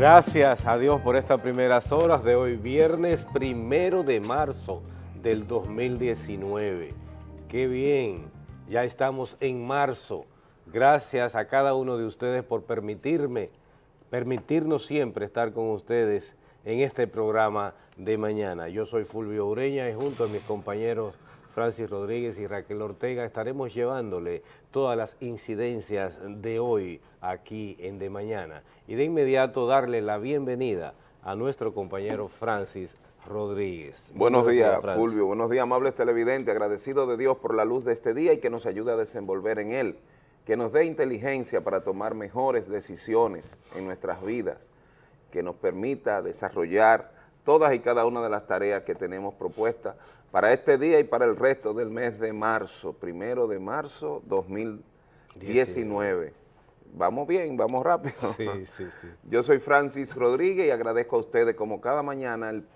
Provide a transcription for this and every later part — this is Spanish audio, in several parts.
Gracias a Dios por estas primeras horas de hoy, viernes primero de marzo del 2019. ¡Qué bien! Ya estamos en marzo. Gracias a cada uno de ustedes por permitirme, permitirnos siempre estar con ustedes en este programa de mañana. Yo soy Fulvio Ureña y junto a mis compañeros Francis Rodríguez y Raquel Ortega estaremos llevándole todas las incidencias de hoy aquí en De Mañana. Y de inmediato darle la bienvenida a nuestro compañero Francis Rodríguez. Buenos, días, Fulvio. Buenos días, amables televidentes. Agradecido de Dios por la luz de este día y que nos ayude a desenvolver en él. Que nos dé inteligencia para tomar mejores decisiones en nuestras vidas. Que nos permita desarrollar todas y cada una de las tareas que tenemos propuestas para este día y para el resto del mes de marzo, primero de marzo 2019. Vamos bien, vamos rápido. Sí, sí, sí. Yo soy Francis Rodríguez y agradezco a ustedes como cada mañana el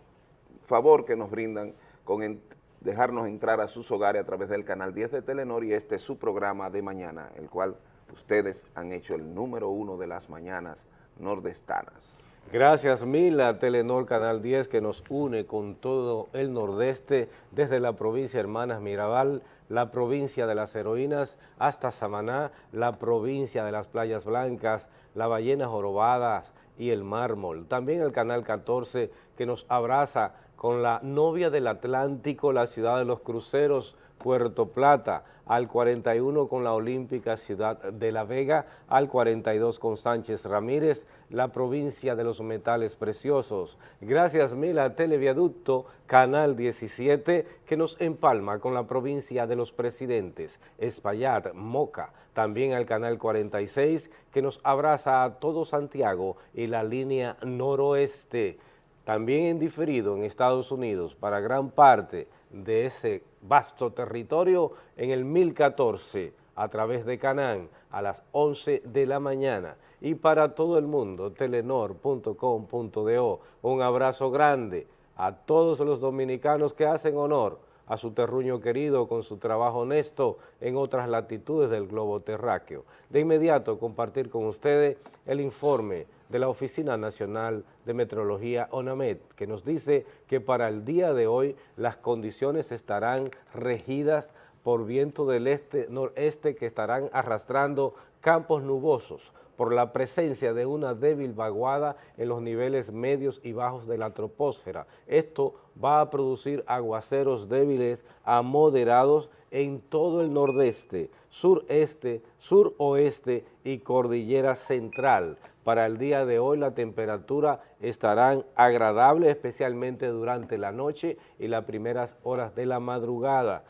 favor que nos brindan con dejarnos entrar a sus hogares a través del canal 10 de Telenor y este es su programa de mañana, el cual ustedes han hecho el número uno de las mañanas nordestanas. Gracias mil a Telenor Canal 10 que nos une con todo el nordeste, desde la provincia Hermanas Mirabal, la provincia de las heroínas, hasta Samaná, la provincia de las playas blancas, las ballenas jorobadas y el mármol. También el Canal 14 que nos abraza con la novia del Atlántico, la ciudad de los cruceros, Puerto Plata, al 41 con la Olímpica Ciudad de La Vega, al 42 con Sánchez Ramírez, la provincia de los metales preciosos. Gracias mil a Televiaducto, Canal 17, que nos empalma con la provincia de los presidentes, Espaillat, Moca, también al Canal 46, que nos abraza a todo Santiago y la línea noroeste. También en diferido en Estados Unidos para gran parte de ese vasto territorio en el 1014 a través de Canán a las 11 de la mañana y para todo el mundo telenor.com.do un abrazo grande a todos los dominicanos que hacen honor a su terruño querido con su trabajo honesto en otras latitudes del globo terráqueo. De inmediato compartir con ustedes el informe de la Oficina Nacional de Meteorología ONAMED, que nos dice que para el día de hoy las condiciones estarán regidas por viento del este-noreste que estarán arrastrando campos nubosos por la presencia de una débil vaguada en los niveles medios y bajos de la troposfera. Esto va a producir aguaceros débiles a moderados en todo el nordeste, sureste, suroeste y cordillera central. Para el día de hoy la temperatura estarán agradable, especialmente durante la noche y las primeras horas de la madrugada.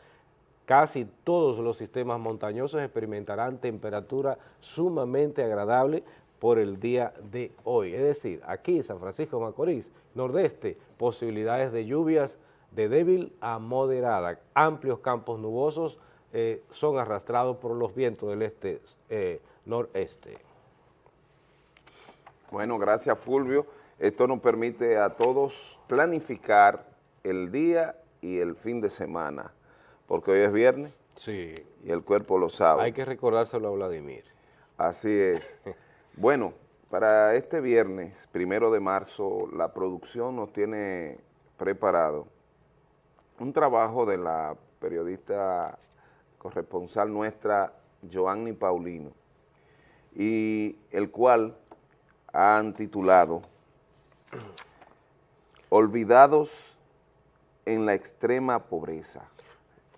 Casi todos los sistemas montañosos experimentarán temperatura sumamente agradable por el día de hoy. Es decir, aquí San Francisco Macorís, nordeste, posibilidades de lluvias de débil a moderada. Amplios campos nubosos eh, son arrastrados por los vientos del este eh, noreste. Bueno, gracias Fulvio. Esto nos permite a todos planificar el día y el fin de semana, porque hoy es viernes sí. y el cuerpo lo sabe. Hay que recordárselo a Vladimir. Así es. bueno, para este viernes, primero de marzo, la producción nos tiene preparado un trabajo de la periodista corresponsal nuestra, Joanny Paulino, y el cual han titulado Olvidados en la extrema pobreza.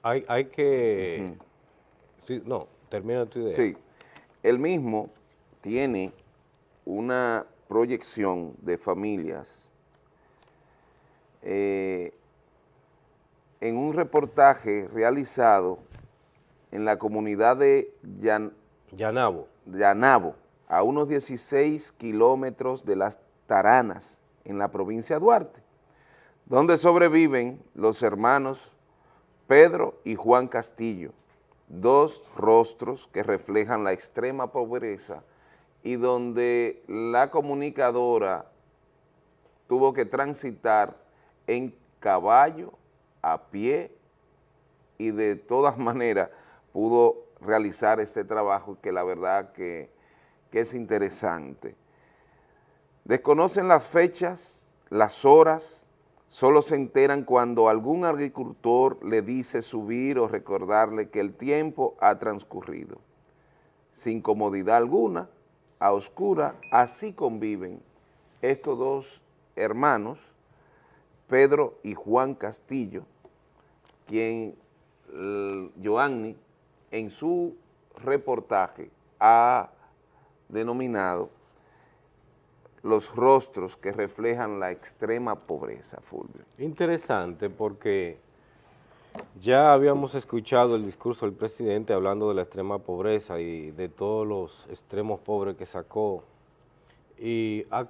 Hay, hay que... sí, no, termina tu idea. Sí, el mismo tiene una proyección de familias eh, en un reportaje realizado en la comunidad de Yan, Yanabo. Yanabo, a unos 16 kilómetros de las Taranas, en la provincia de Duarte, donde sobreviven los hermanos Pedro y Juan Castillo, dos rostros que reflejan la extrema pobreza y donde la comunicadora tuvo que transitar en caballo, a pie y de todas maneras pudo realizar este trabajo que la verdad que, que es interesante. Desconocen las fechas, las horas, solo se enteran cuando algún agricultor le dice subir o recordarle que el tiempo ha transcurrido. Sin comodidad alguna, a oscura, así conviven estos dos hermanos, Pedro y Juan Castillo, quien Joanny en su reportaje ha denominado los rostros que reflejan la extrema pobreza, Fulvio. Interesante porque ya habíamos escuchado el discurso del presidente hablando de la extrema pobreza y de todos los extremos pobres que sacó y a,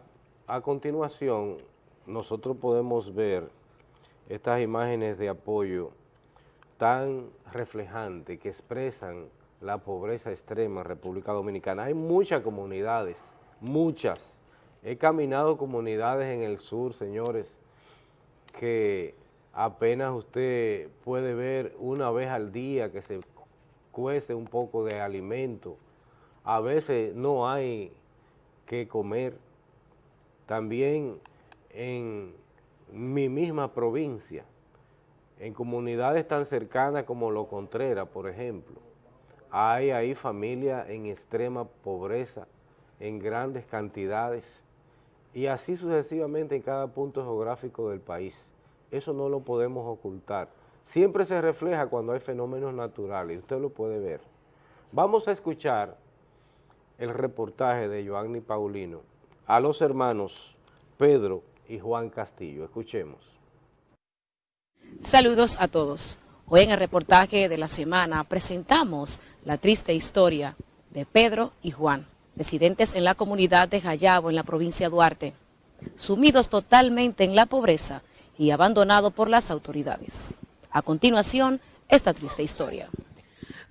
a continuación nosotros podemos ver estas imágenes de apoyo tan reflejantes que expresan la pobreza extrema en República Dominicana. Hay muchas comunidades, muchas, He caminado comunidades en el sur, señores, que apenas usted puede ver una vez al día que se cuece un poco de alimento. A veces no hay que comer. También en mi misma provincia, en comunidades tan cercanas como Lo Contreras, por ejemplo, hay ahí familias en extrema pobreza, en grandes cantidades, y así sucesivamente en cada punto geográfico del país. Eso no lo podemos ocultar. Siempre se refleja cuando hay fenómenos naturales, usted lo puede ver. Vamos a escuchar el reportaje de Joanny Paulino a los hermanos Pedro y Juan Castillo. Escuchemos. Saludos a todos. Hoy en el reportaje de la semana presentamos la triste historia de Pedro y Juan residentes en la comunidad de Jayabo, en la provincia de Duarte, sumidos totalmente en la pobreza y abandonados por las autoridades. A continuación, esta triste historia.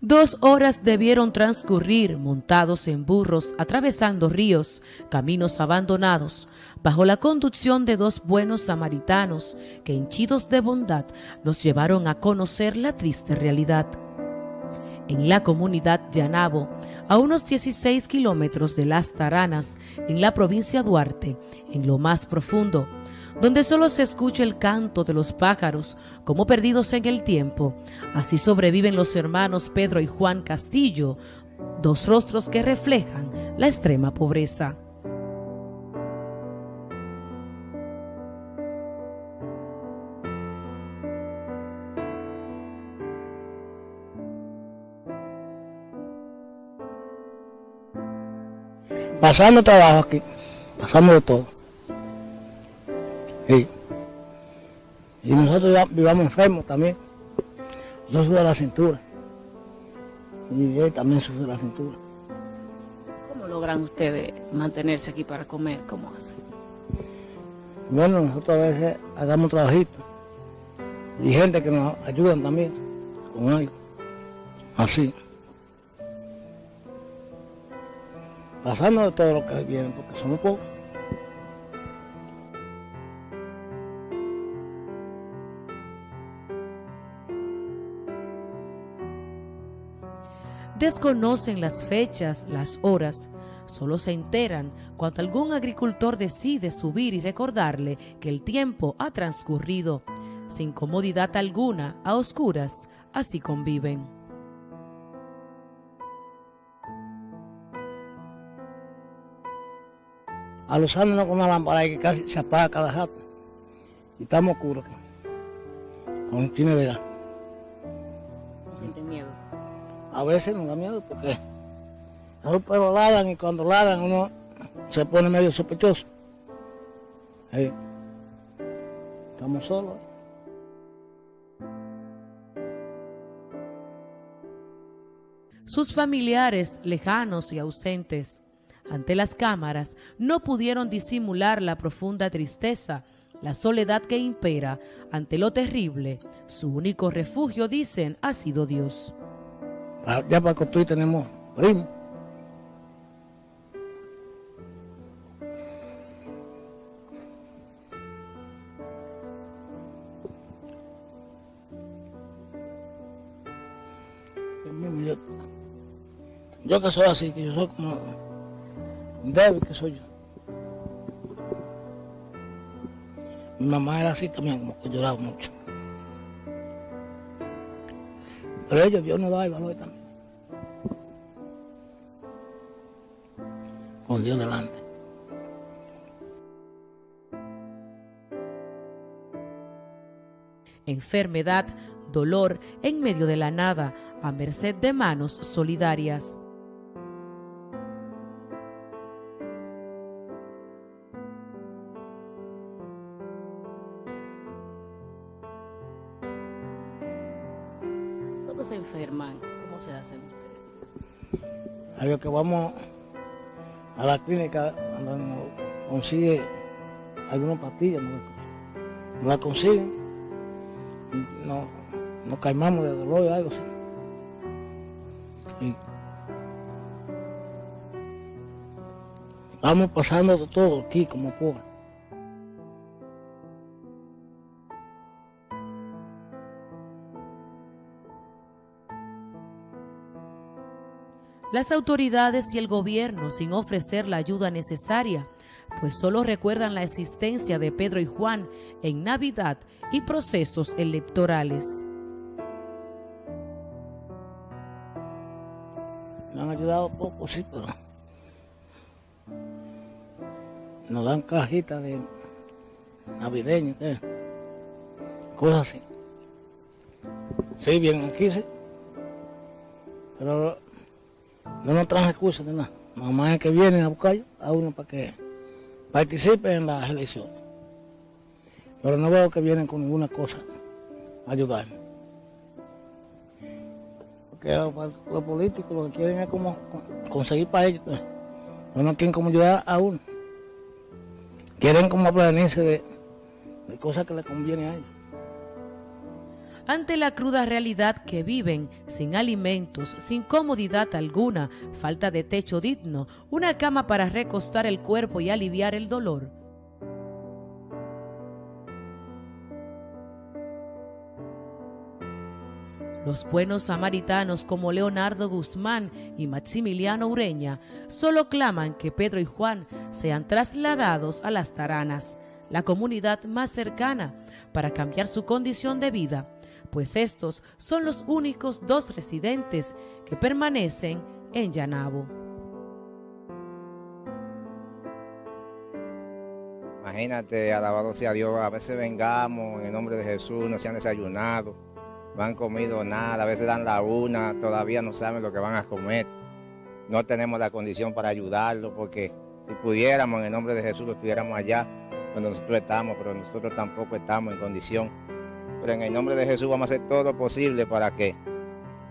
Dos horas debieron transcurrir montados en burros, atravesando ríos, caminos abandonados, bajo la conducción de dos buenos samaritanos que, hinchidos de bondad, los llevaron a conocer la triste realidad. En la comunidad Llanabo, a unos 16 kilómetros de Las Taranas, en la provincia Duarte, en lo más profundo, donde solo se escucha el canto de los pájaros como perdidos en el tiempo. Así sobreviven los hermanos Pedro y Juan Castillo, dos rostros que reflejan la extrema pobreza. pasando trabajo aquí, pasando de todo. Y nosotros ya vivamos enfermos también. Yo sube la cintura. Y él también sube la cintura. ¿Cómo logran ustedes mantenerse aquí para comer? ¿Cómo hacen? Bueno, nosotros a veces hagamos trabajito. Y gente que nos ayudan también con algo. Así. pasando de todo lo que viene, porque somos pocos. Desconocen las fechas, las horas, solo se enteran cuando algún agricultor decide subir y recordarle que el tiempo ha transcurrido. Sin comodidad alguna, a oscuras, así conviven. A los años con una lámpara que casi se apaga cada rato. Y estamos oscuros. Con de. A veces nos da miedo porque los perros ladran y cuando ladran uno se pone medio sospechoso. Estamos solos. Sus familiares lejanos y ausentes ante las cámaras, no pudieron disimular la profunda tristeza, la soledad que impera ante lo terrible. Su único refugio, dicen, ha sido Dios. Ya para construir tenemos primo. Yo, yo que soy así, que yo soy como débil que soy yo. Mi mamá era así también, como que lloraba mucho. Pero ellos, Dios nos da el valor también. Con Dios delante. Enfermedad, dolor en medio de la nada, a merced de manos solidarias. Que vamos a la clínica donde nos consigue algunas pastillas, no, no la consiguen, no, nos calmamos de dolor o algo así. Vamos pasando de todo aquí como por. Las autoridades y el gobierno sin ofrecer la ayuda necesaria, pues solo recuerdan la existencia de Pedro y Juan en Navidad y procesos electorales. Me han ayudado poco, sí, pero nos dan cajitas de navideñas, cosas así. Sí, vienen aquí, sí. Pero no nos traen recursos de nada. Mamá es que vienen a buscar a uno para que participe en las elecciones. Pero no veo que vienen con ninguna cosa a ayudarme. Porque los, políticos lo que quieren es como con- conseguir para ellos. pues. Pero no quieren como ayudar a uno. Quieren como prevenirse de, de cosas que le convienen a ellos. Ante la cruda realidad que viven, sin alimentos, sin comodidad alguna, falta de techo digno, una cama para recostar el cuerpo y aliviar el dolor. Los buenos samaritanos como Leonardo Guzmán y Maximiliano Ureña solo claman que Pedro y Juan sean trasladados a las Taranas, la comunidad más cercana, para cambiar su condición de vida, pues estos son los únicos dos residentes que permanecen en Yanabo. Imagínate, alabado sea Dios, a veces vengamos en el nombre de Jesús, no se han desayunado, no han comido nada, a veces dan la una, todavía no saben lo que van a comer. No tenemos la condición para ayudarlos porque si pudiéramos en el nombre de Jesús lo estuviéramos allá donde nosotros estamos, pero nosotros tampoco estamos en condición. Pero en el nombre de Jesús vamos a hacer todo lo posible para que,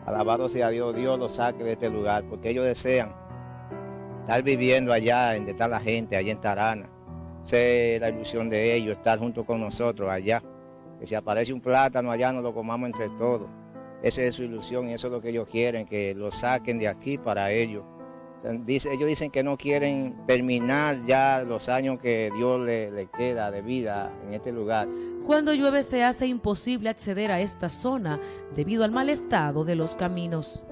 alabado sea Dios, Dios los saque de este lugar, porque ellos desean estar viviendo allá, donde está la gente, allá en Tarana. Es la ilusión de ellos, estar junto con nosotros allá. Que si aparece un plátano allá, nos lo comamos entre todos. Esa es su ilusión y eso es lo que ellos quieren, que lo saquen de aquí para ellos. Ellos dicen que no quieren terminar ya los años que Dios le queda de vida en este lugar. Cuando llueve se hace imposible acceder a esta zona debido al mal estado de los caminos.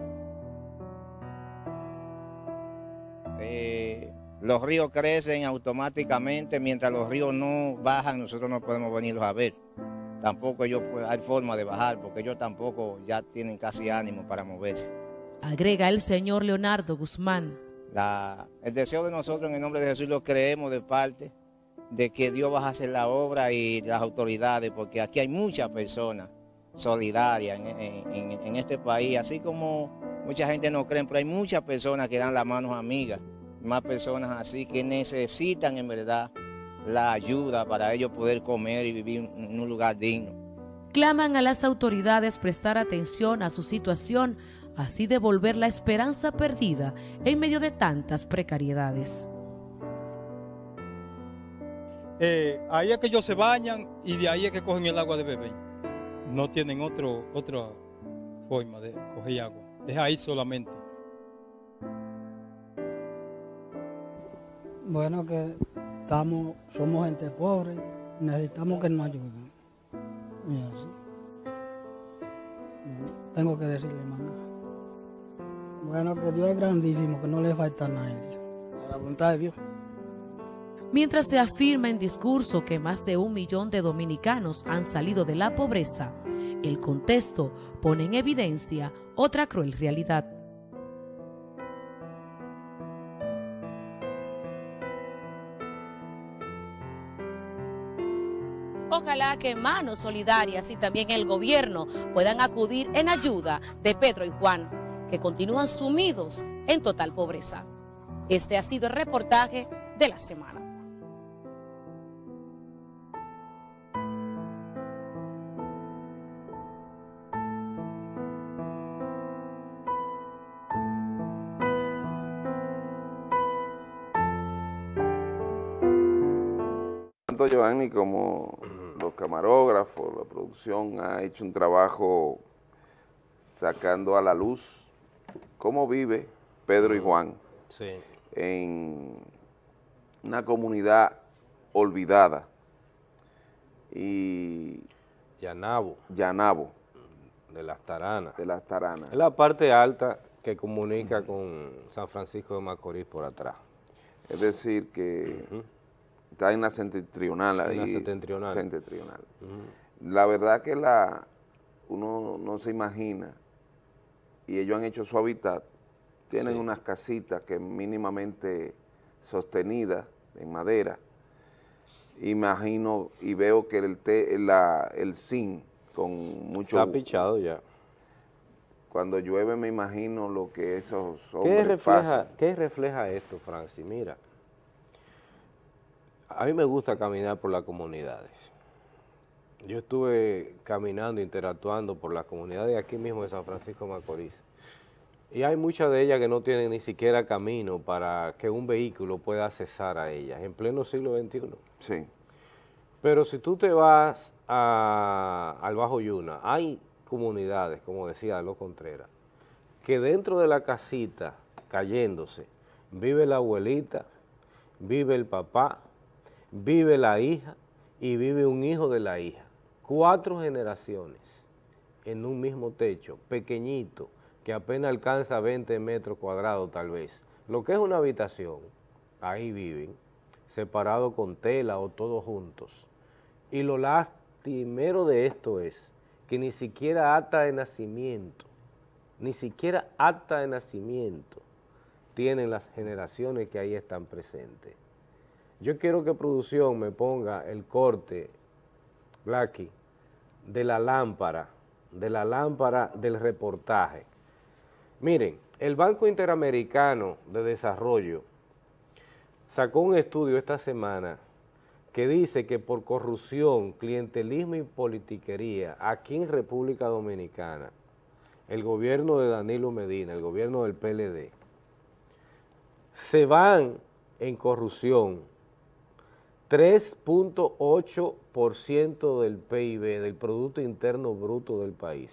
Eh, los ríos crecen automáticamente, mientras los ríos no bajan, nosotros no podemos venirlos a ver. Tampoco ellos pues, hay forma de bajar, porque ellos tampoco ya tienen casi ánimo para moverse. Agrega el señor Leonardo Guzmán. La- el deseo de nosotros en el nombre de Jesús lo creemos de parte de que Dios va a hacer la obra y las autoridades, porque aquí hay muchas personas solidarias en, este país, así como mucha gente no cree, pero hay muchas personas que dan las manos amigas, más personas así que necesitan en verdad la ayuda para ellos poder comer y vivir en un lugar digno. Claman a las autoridades prestar atención a su situación, así devolver la esperanza perdida en medio de tantas precariedades. Eh, ahí es que ellos se bañan y de ahí es que cogen el agua de beber. No tienen otro, otra forma de coger agua. Es ahí solamente. Bueno, que estamos, somos gente pobre, necesitamos que nos ayuden. Y así. Tengo que decirle más nada. Bueno, que Dios es grandísimo, que no le falta a nadie. A la voluntad de Dios. Mientras se afirma en discurso que más de un millón de dominicanos han salido de la pobreza, el contexto pone en evidencia otra cruel realidad. Ojalá que manos solidarias y también el gobierno puedan acudir en ayuda de Pedro y Juan, que continúan sumidos en total pobreza. Este ha sido el reportaje de la semana. Tanto Giovanni como los camarógrafos, la producción ha hecho un trabajo sacando a la luz cómo vive Pedro y Juan en una comunidad olvidada y Llanabo. Llanabo. De las Taranas. De las Taranas. Es la parte alta que comunica con San Francisco de Macorís por atrás. Es decir que está en la septentrional ahí. En la septentrional. septentrional. La verdad que la uno no se imagina, y ellos han hecho su hábitat, tienen unas casitas que mínimamente sostenidas en madera, imagino y veo que el, te, la, el zinc con mucho... Está pichado ya. Cuando llueve me imagino lo que esos hombres ¿Qué refleja, pasan. ¿Qué refleja esto, Francis? Mira, a mí me gusta caminar por las comunidades. Yo estuve caminando, interactuando por las comunidades aquí mismo de San Francisco de Macorís. Y hay muchas de ellas que no tienen ni siquiera camino para que un vehículo pueda accesar a ellas, en pleno siglo XXI. Sí. Pero si tú te vas a, al Bajo Yuna, hay comunidades, como decía Lo Contreras, que dentro de la casita, cayéndose, vive la abuelita, vive el papá, vive la hija y vive un hijo de la hija. Cuatro generaciones en un mismo techo, pequeñito, que apenas alcanza 20 metros cuadrados tal vez. Lo que es una habitación, ahí viven, separados con tela o todos juntos. Y lo lastimero de esto es que ni siquiera acta de nacimiento, ni siquiera acta de nacimiento tienen las generaciones que ahí están presentes. Yo quiero que producción me ponga el corte, Blacky, de la lámpara, de la lámpara del reportaje. Miren, el Banco Interamericano de Desarrollo sacó un estudio esta semana que dice que por corrupción, clientelismo y politiquería aquí en República Dominicana, el gobierno de Danilo Medina, el gobierno del PLD, se van en corrupción 3.8% del PIB, del Producto Interno Bruto del país.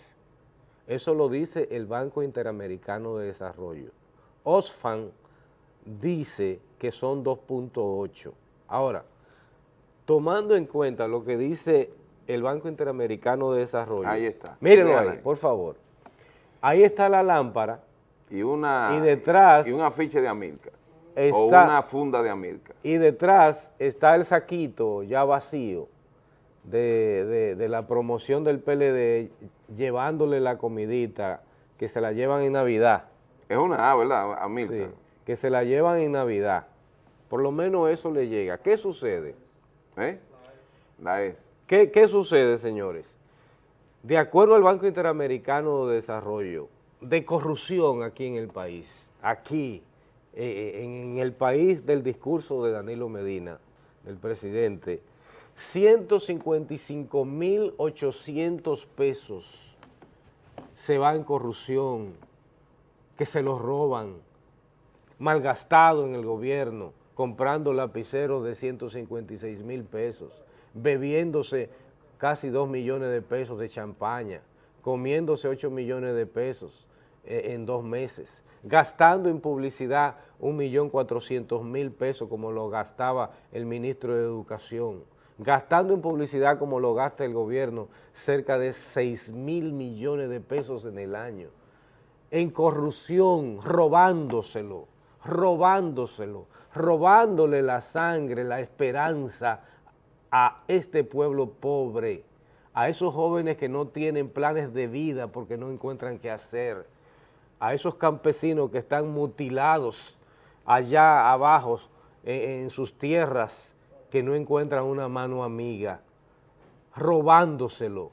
Eso lo dice el Banco Interamericano de Desarrollo. OSFAN dice que son 2.8. Ahora, tomando en cuenta lo que dice el Banco Interamericano de Desarrollo. Ahí está. Mírenlo ahí, por favor. Ahí está la lámpara. Y una... Y detrás... Y un afiche de Amilcar. Está, o una funda de Amilcar. Y detrás está el saquito ya vacío de, de, de la promoción del PLD llevándole la comidita que se la llevan en Navidad. Es una A, ¿verdad? Amilcar. Sí, que se la llevan en Navidad. Por lo menos eso le llega. ¿Qué sucede? ¿Eh? La es. ¿Qué, ¿Qué sucede, señores? De acuerdo al Banco Interamericano de Desarrollo, de corrupción aquí en el país, aquí, eh, en, en el país del discurso de Danilo Medina, del presidente, 155.800 pesos se va en corrupción, que se los roban, malgastado en el gobierno, comprando lapiceros de 156 mil pesos, bebiéndose casi 2 millones de pesos de champaña, comiéndose 8 millones de pesos eh, en dos meses, gastando en publicidad 1.400.000 pesos como lo gastaba el ministro de Educación, gastando en publicidad como lo gasta el gobierno cerca de 6 mil millones de pesos en el año, en corrupción, robándoselo, robándoselo, robándole la sangre, la esperanza a este pueblo pobre, a esos jóvenes que no tienen planes de vida porque no encuentran qué hacer, a esos campesinos que están mutilados allá abajo en, sus tierras que no encuentran una mano amiga, robándoselo.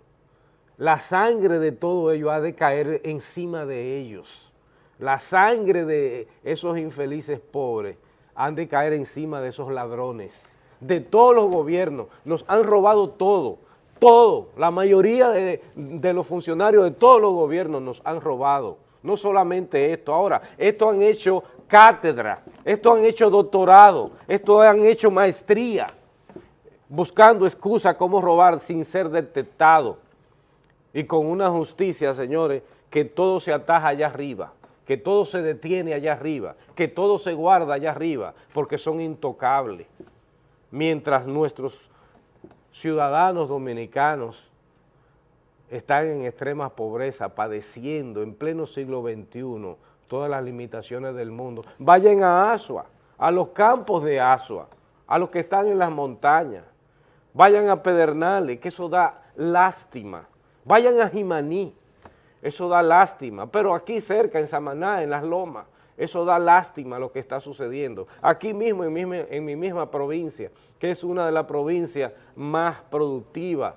La sangre de todo ello ha de caer encima de ellos. La sangre de esos infelices pobres han de caer encima de esos ladrones, de todos los gobiernos. Nos han robado todo, todo. La mayoría de, de los funcionarios de todos los gobiernos nos han robado. No solamente esto, ahora, esto han hecho cátedra, esto han hecho doctorado, esto han hecho maestría, buscando excusa cómo robar sin ser detectado y con una justicia, señores, que todo se ataja allá arriba, que todo se detiene allá arriba, que todo se guarda allá arriba, porque son intocables. Mientras nuestros ciudadanos dominicanos están en extrema pobreza, padeciendo en pleno siglo XXI todas las limitaciones del mundo. Vayan a Asua, a los campos de Asua, a los que están en las montañas. Vayan a Pedernales, que eso da lástima. Vayan a Jimaní, eso da lástima. Pero aquí cerca, en Samaná, en Las Lomas, eso da lástima lo que está sucediendo. Aquí mismo, en mi, en mi misma provincia, que es una de las provincias más productivas,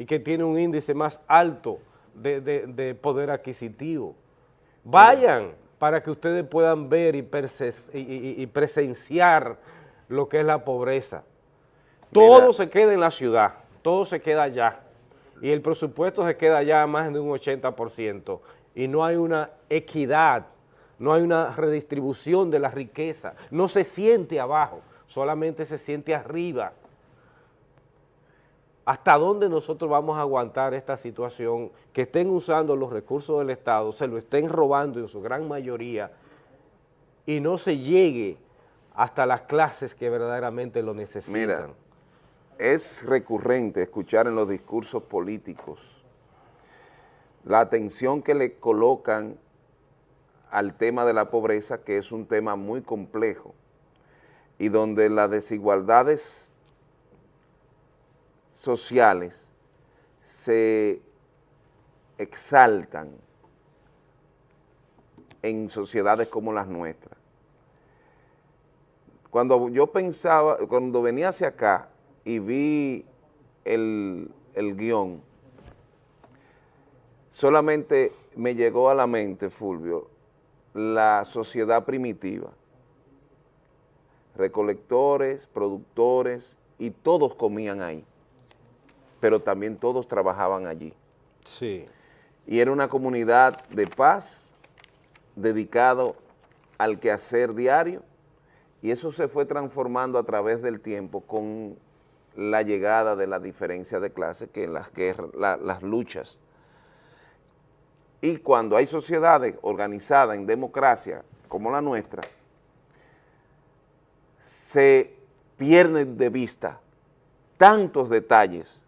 y que tiene un índice más alto de, de, de poder adquisitivo. Vayan para que ustedes puedan ver y, y, y, y, presenciar lo que es la pobreza. Todo Mira. se queda en la ciudad, todo se queda allá, y el presupuesto se queda allá a más de un 80%, y no hay una equidad, no hay una redistribución de la riqueza, no se siente abajo, solamente se siente arriba. ¿Hasta dónde nosotros vamos a aguantar esta situación? Que estén usando los recursos del Estado, se lo estén robando en su gran mayoría y no se llegue hasta las clases que verdaderamente lo necesitan. Mira, es recurrente escuchar en los discursos políticos la atención que le colocan al tema de la pobreza, que es un tema muy complejo y donde las desigualdades sociales se exaltan en sociedades como las nuestras. Cuando yo pensaba, cuando venía hacia acá y vi el, el guion, solamente me llegó a la mente, Fulvio, la sociedad primitiva, recolectores, productores, y todos comían ahí pero también todos trabajaban allí. Sí. Y era una comunidad de paz, dedicado al quehacer diario, y eso se fue transformando a través del tiempo con la llegada de la diferencia de clase, que las guerras, la, las luchas. Y cuando hay sociedades organizadas en democracia como la nuestra, se pierden de vista tantos detalles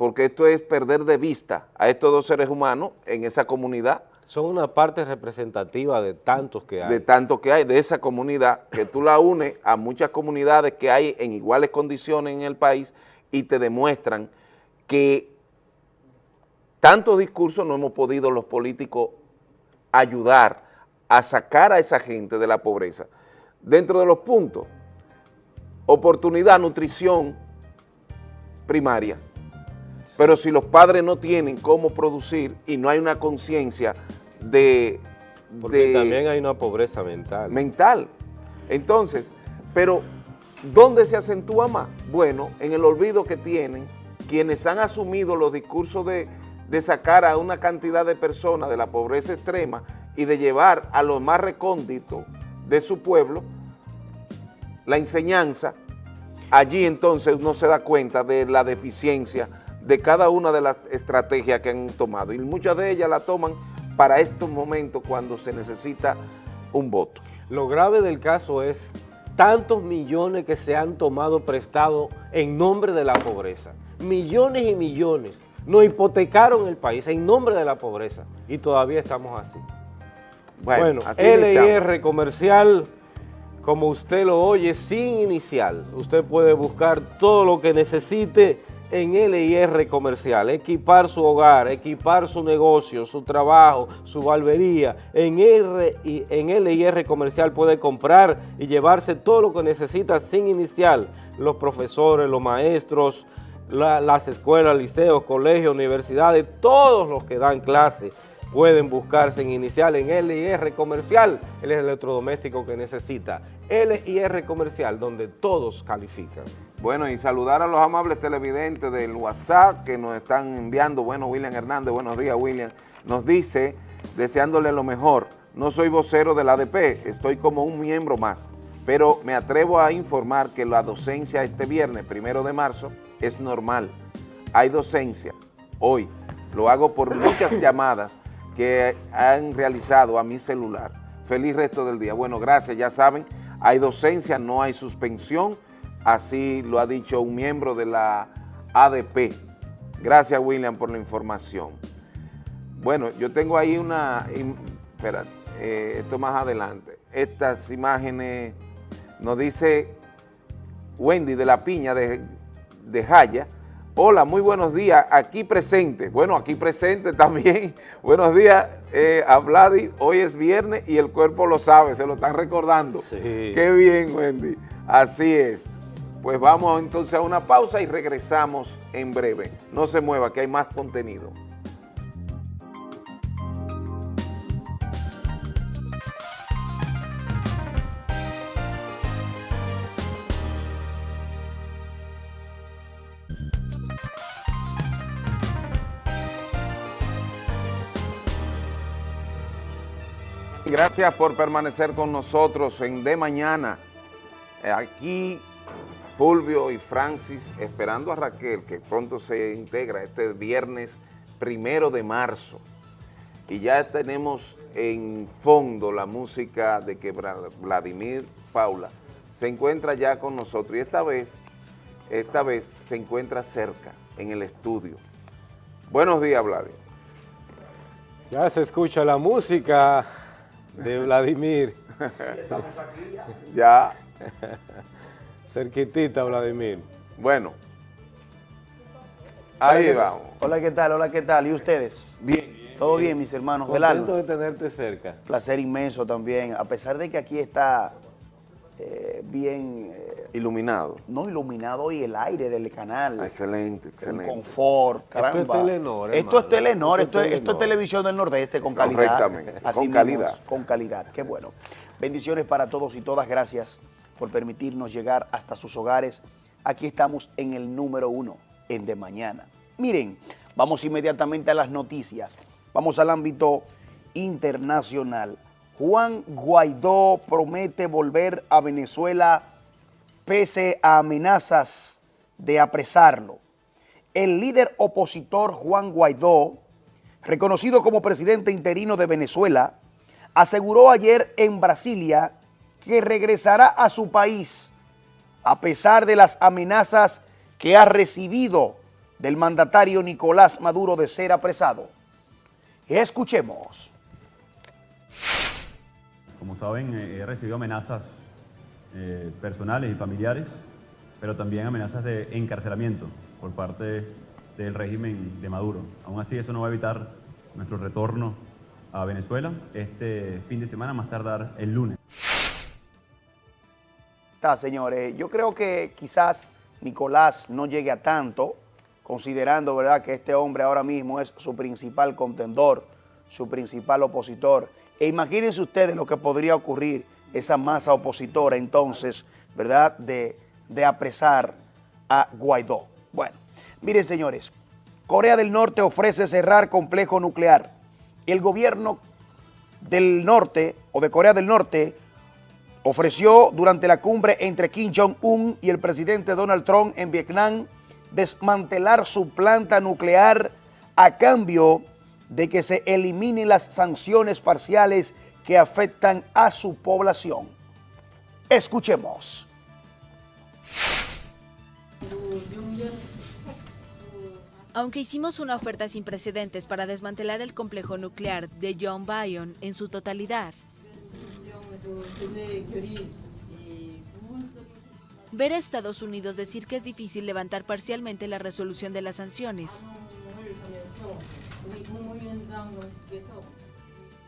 porque esto es perder de vista a estos dos seres humanos en esa comunidad. Son una parte representativa de tantos que hay. De tantos que hay, de esa comunidad, que tú la unes a muchas comunidades que hay en iguales condiciones en el país y te demuestran que tantos discursos no hemos podido los políticos ayudar a sacar a esa gente de la pobreza. Dentro de los puntos, oportunidad, nutrición primaria, pero si los padres no tienen cómo producir y no hay una conciencia de... Porque de, también hay una pobreza mental. Mental. Entonces, pero ¿dónde se acentúa más? Bueno, en el olvido que tienen quienes han asumido los discursos de, de sacar a una cantidad de personas de la pobreza extrema y de llevar a los más recónditos de su pueblo la enseñanza, allí entonces uno se da cuenta de la deficiencia de cada una de las estrategias que han tomado y muchas de ellas la toman para estos momentos cuando se necesita un voto. Lo grave del caso es tantos millones que se han tomado prestado en nombre de la pobreza. Millones y millones. Nos hipotecaron el país en nombre de la pobreza y todavía estamos así. Bueno, así. LIR comercial, como usted lo oye, sin inicial. Usted puede buscar todo lo que necesite en LIR comercial, equipar su hogar, equipar su negocio, su trabajo, su barbería. En, R, en LIR comercial puede comprar y llevarse todo lo que necesita sin inicial. Los profesores, los maestros, la- las escuelas, liceos, colegios, universidades, todos los que dan clase pueden buscarse en inicial en LIR Comercial, el electrodoméstico que necesita. LIR Comercial, donde todos califican. Bueno, y saludar a los amables televidentes del WhatsApp que nos están enviando. Bueno, William Hernández, buenos días, William. Nos dice, deseándole lo mejor, no soy vocero del ADP, estoy como un miembro más, pero me atrevo a informar que la docencia este viernes, primero de marzo, es normal. Hay docencia hoy. Lo hago por muchas llamadas que han realizado a mi celular. Feliz resto del día. Bueno, gracias, ya saben, hay docencia, no hay suspensión, así lo ha dicho un miembro de la ADP. Gracias, William, por la información. Bueno, yo tengo ahí una, espera, eh, esto más adelante. Estas imágenes nos dice Wendy de la Piña de, de Jaya. Hola, muy buenos días, aquí presente. Bueno, aquí presente también. buenos días eh, a Vladi. Hoy es viernes y el cuerpo lo sabe, se lo están recordando. Sí. Qué bien, Wendy. Así es. Pues vamos entonces a una pausa y regresamos en breve. No se mueva, que hay más contenido. Gracias por permanecer con nosotros en De Mañana. Eh, Aquí Fulvio y Francis esperando a Raquel, que pronto se integra este viernes primero de marzo. Y ya tenemos en fondo la música de que Vladimir Paula se encuentra ya con nosotros. Y esta vez, esta vez se encuentra cerca, en el estudio. Buenos días, Vladimir. Ya se escucha la música de Vladimir. Ya, Cerquitita, Vladimir. bueno. Ahí vamos. Hola, ¿qué tal? Hola, ¿qué tal? ¿Y ustedes? Bien. ¿Todo bien, mis hermanos del Contento alma? de tenerte cerca. Placer inmenso también, a pesar de que aquí está eh, bien, eh, Iluminado. no iluminado y el aire del canal, Excelente, el excelente. confort, Esto es caramba. Telenor, Esto es. Telenor, Esto esto, es es, esto es Telenor. televisión del Nordeste con calidad. Correctamente, Así con mismo calidad. con calidad, qué bueno. Bendiciones para todos y todas, gracias por permitirnos llegar hasta sus hogares. Aquí estamos en el número uno, en De Mañana. Miren, vamos inmediatamente a las noticias. Vamos al ámbito internacional. Juan Guaidó promete volver a Venezuela pese a amenazas de apresarlo. El líder opositor Juan Guaidó, reconocido como presidente interino de Venezuela, aseguró ayer en Brasilia que regresará a su país a pesar de las amenazas que ha recibido del mandatario Nicolás Maduro de ser apresado. Escuchemos. Como saben, eh, he recibido amenazas eh, personales y familiares, pero también amenazas de encarcelamiento por parte del régimen de Maduro. Aún así, eso no va a evitar nuestro retorno a Venezuela este fin de semana, más tardar el lunes. Está, señores. Yo creo que quizás Nicolás no llegue a tanto, considerando, ¿verdad?, que este hombre ahora mismo es su principal contendor, su principal opositor. E imagínense ustedes lo que podría ocurrir esa masa opositora entonces, ¿verdad?, de, de apresar a Guaidó. Bueno, miren, señores, Corea del Norte ofrece cerrar complejo nuclear. El gobierno del norte o de Corea del Norte ofreció durante la cumbre entre Kim Jong-un y el presidente Donald Trump en Vietnam desmantelar su planta nuclear a cambio de que se eliminen las sanciones parciales que afectan a su población. Escuchemos. Aunque hicimos una oferta sin precedentes para desmantelar el complejo nuclear de John Bayon en su totalidad, ver a Estados Unidos decir que es difícil levantar parcialmente la resolución de las sanciones.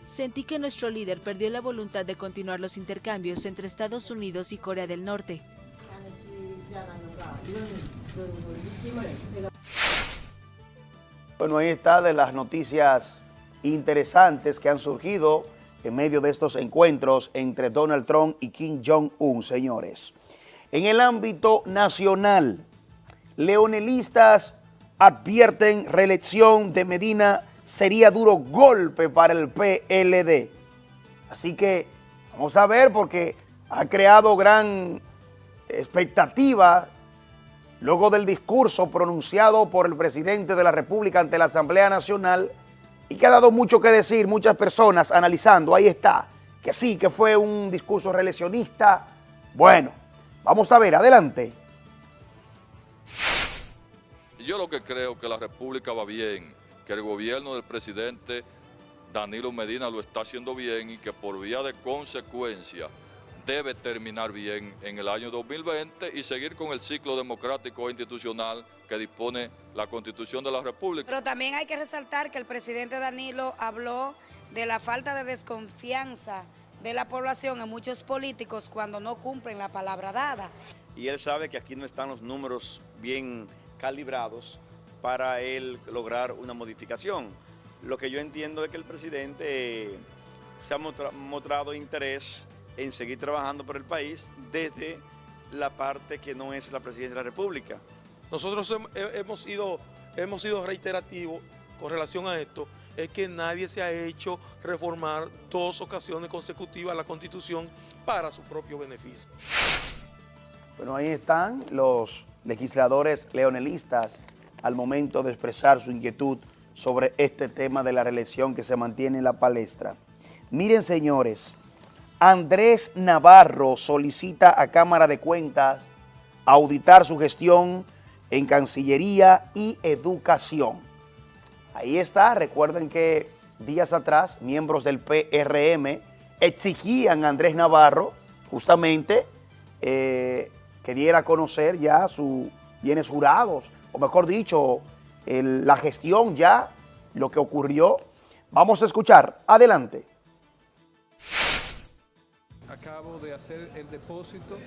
Sentí que nuestro líder perdió la voluntad de continuar los intercambios entre Estados Unidos y Corea del Norte. Bueno, ahí está de las noticias interesantes que han surgido en medio de estos encuentros entre Donald Trump y Kim Jong-un, señores. En el ámbito nacional, leonelistas advierten reelección de Medina sería duro golpe para el PLD. Así que vamos a ver porque ha creado gran expectativa luego del discurso pronunciado por el presidente de la República ante la Asamblea Nacional y que ha dado mucho que decir, muchas personas analizando, ahí está, que sí, que fue un discurso reeleccionista. Bueno, vamos a ver, adelante. Yo lo que creo que la República va bien, que el gobierno del presidente Danilo Medina lo está haciendo bien y que por vía de consecuencia debe terminar bien en el año 2020 y seguir con el ciclo democrático e institucional que dispone la Constitución de la República. Pero también hay que resaltar que el presidente Danilo habló de la falta de desconfianza de la población en muchos políticos cuando no cumplen la palabra dada. Y él sabe que aquí no están los números bien calibrados para él lograr una modificación. Lo que yo entiendo es que el presidente se ha mostrado interés en seguir trabajando por el país desde la parte que no es la presidencia de la República. Nosotros hemos sido, hemos sido reiterativos con relación a esto, es que nadie se ha hecho reformar dos ocasiones consecutivas la Constitución para su propio beneficio. Bueno, ahí están los legisladores leonelistas al momento de expresar su inquietud sobre este tema de la reelección que se mantiene en la palestra. Miren, señores, Andrés Navarro solicita a Cámara de Cuentas auditar su gestión en Cancillería y Educación. Ahí está, recuerden que días atrás miembros del PRM exigían a Andrés Navarro justamente eh, que diera a conocer ya sus bienes jurados, o mejor dicho, la gestión ya, lo que ocurrió. Vamos a escuchar, adelante acabo de hacer el depósito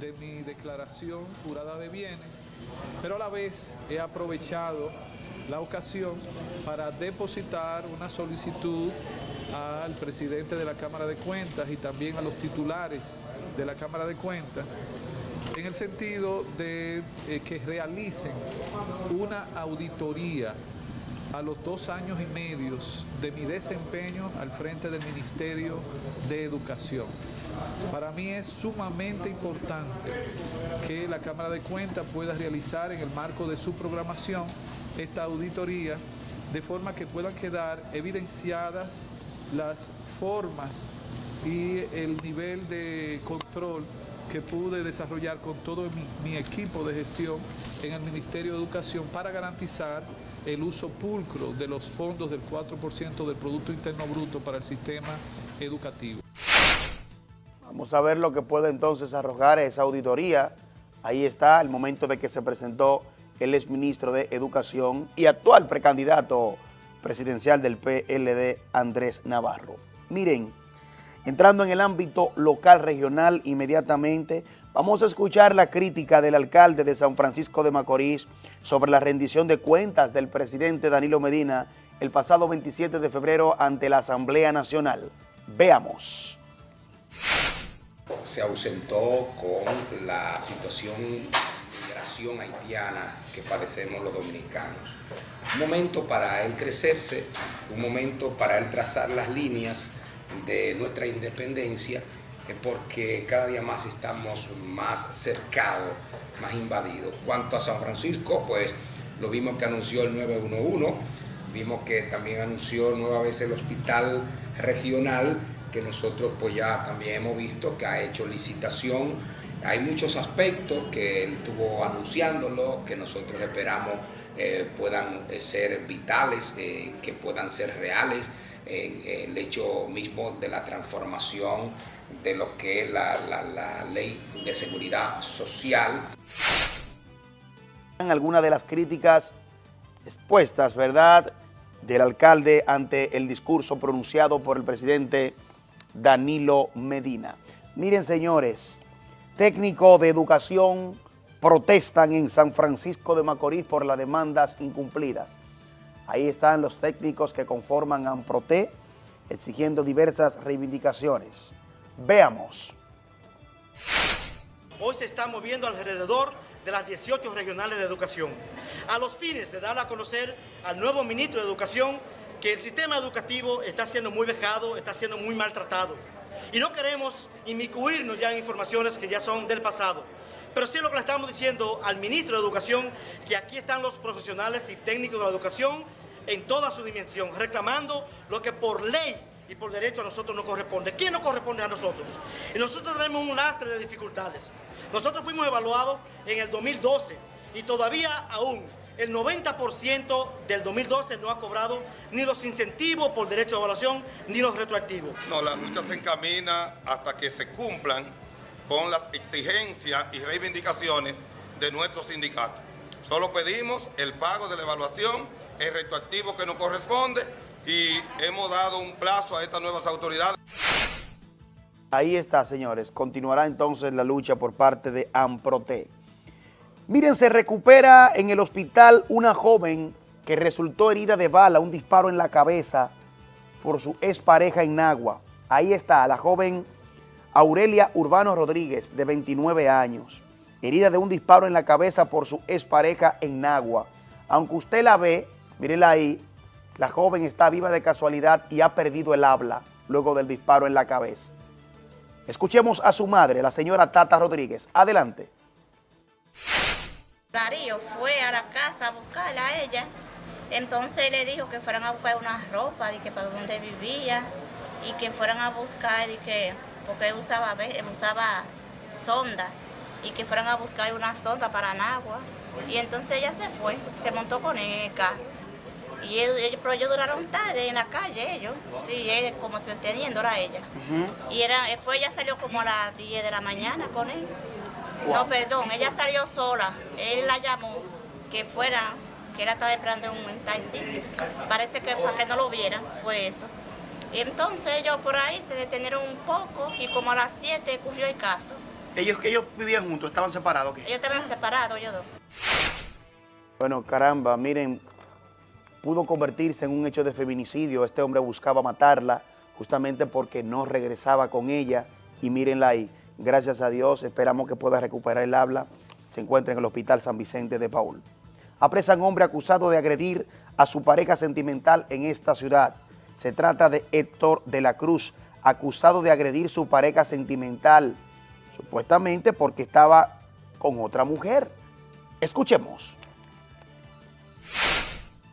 de mi declaración jurada de bienes, pero a la vez he aprovechado la ocasión para depositar una solicitud al presidente de la Cámara de Cuentas y también a los titulares de la Cámara de Cuentas en el sentido de eh, que realicen una auditoría a los dos años y medios de mi desempeño al frente del Ministerio de Educación. Para mí es sumamente importante que la Cámara de Cuentas pueda realizar en el marco de su programación esta auditoría de forma que puedan quedar evidenciadas las formas y el nivel de control que pude desarrollar con todo mi, mi, equipo de gestión en el Ministerio de Educación para garantizar el uso pulcro de los fondos del 4% del Producto Interno Bruto para el sistema educativo. Vamos a ver lo que puede entonces arrojar esa auditoría. Ahí está el momento de que se presentó el exministro de Educación y actual precandidato presidencial del PLD, Andrés Navarro. Miren, entrando en el ámbito local regional inmediatamente, vamos a escuchar la crítica del alcalde de San Francisco de Macorís sobre la rendición de cuentas del presidente Danilo Medina el pasado 27 de febrero ante la Asamblea Nacional. Veamos. Se ausentó con la situación migración haitiana que padecemos los dominicanos. Un momento para él crecerse, un momento para él trazar las líneas de nuestra independencia, porque cada día más estamos más cercados más invadidos. Cuanto a San Francisco, pues lo vimos que anunció el 911, vimos que también anunció nueva vez el hospital regional, que nosotros pues ya también hemos visto que ha hecho licitación. Hay muchos aspectos que él estuvo anunciándolo, que nosotros esperamos eh, puedan eh, ser vitales, eh, que puedan ser reales, el hecho mismo de la transformación de lo que es la, la, ley de seguridad social. Algunas de las críticas expuestas, ¿verdad?, del alcalde ante el discurso pronunciado por el presidente Danilo Medina. Miren, señores, técnico de educación protestan en San Francisco de Macorís por las demandas incumplidas. Ahí están los técnicos que conforman AMPROTE exigiendo diversas reivindicaciones. Veamos. Hoy se está moviendo alrededor de las 18 regionales de educación, a los fines de dar a conocer al nuevo ministro de Educación que el sistema educativo está siendo muy vejado, está siendo muy maltratado. Y no queremos inmiscuirnos ya en informaciones que ya son del pasado. Pero sí lo que le estamos diciendo al ministro de Educación, que aquí están los profesionales y técnicos de la educación en toda su dimensión, reclamando lo que por ley y por derecho a nosotros nos corresponde. ¿Quién nos corresponde a nosotros? Y nosotros tenemos un lastre de dificultades. Nosotros fuimos evaluados en el 2012 y todavía aún el 90% del 2012 no ha cobrado ni los incentivos por derecho de evaluación ni los retroactivos. No, la lucha se encamina hasta que se cumplan con las exigencias y reivindicaciones de nuestro sindicato. Solo pedimos el pago de la evaluación, el retroactivo que nos corresponde y hemos dado un plazo a estas nuevas autoridades. Ahí está, señores. Continuará entonces la lucha por parte de AMPROTE. Miren, se recupera en el hospital una joven que resultó herida de bala, un disparo en la cabeza por su expareja en Nagua. Ahí está, la joven Aurelia Urbano Rodríguez, de 29 años, herida de un disparo en la cabeza por su expareja en Nagua. Aunque usted la ve, mírenla ahí, la joven está viva de casualidad y ha perdido el habla luego del disparo en la cabeza. Escuchemos a su madre, la señora Tata Rodríguez. Adelante. Darío fue a la casa a buscarla a ella, entonces le dijo que fueran a buscar una ropa, de que para donde vivía, y que fueran a buscar, de que, porque usaba, usaba sonda, y que fueran a buscar una sonda para Nagua. Y entonces ella se fue, se montó con él en el carro. Y ellos, pero ellos duraron tarde en la calle, ellos. Sí, él, como entendiendo era ella. Y era, fue, ella salió como a las 10 de la mañana con él. No, perdón, ella salió sola. Él la llamó que fuera, que ella estaba esperando en un taxi. Parece que para que no lo vieran, fue eso. Y entonces ellos por ahí se detenieron un poco y como a las 7 ocurrió el caso. ¿Ellos, ellos vivían juntos? ¿Estaban separados? Ellos estaban separados, ellos dos. Bueno, caramba, miren, pudo convertirse en un hecho de feminicidio. Este hombre buscaba matarla justamente porque no regresaba con ella. Y mírenla ahí. Gracias a Dios, esperamos que pueda recuperar el habla. Se encuentra en el Hospital San Vicente de Paul. Apresan hombre acusado de agredir a su pareja sentimental en esta ciudad. Se trata de Héctor de la Cruz, acusado de agredir su pareja sentimental, supuestamente porque estaba con otra mujer. Escuchemos.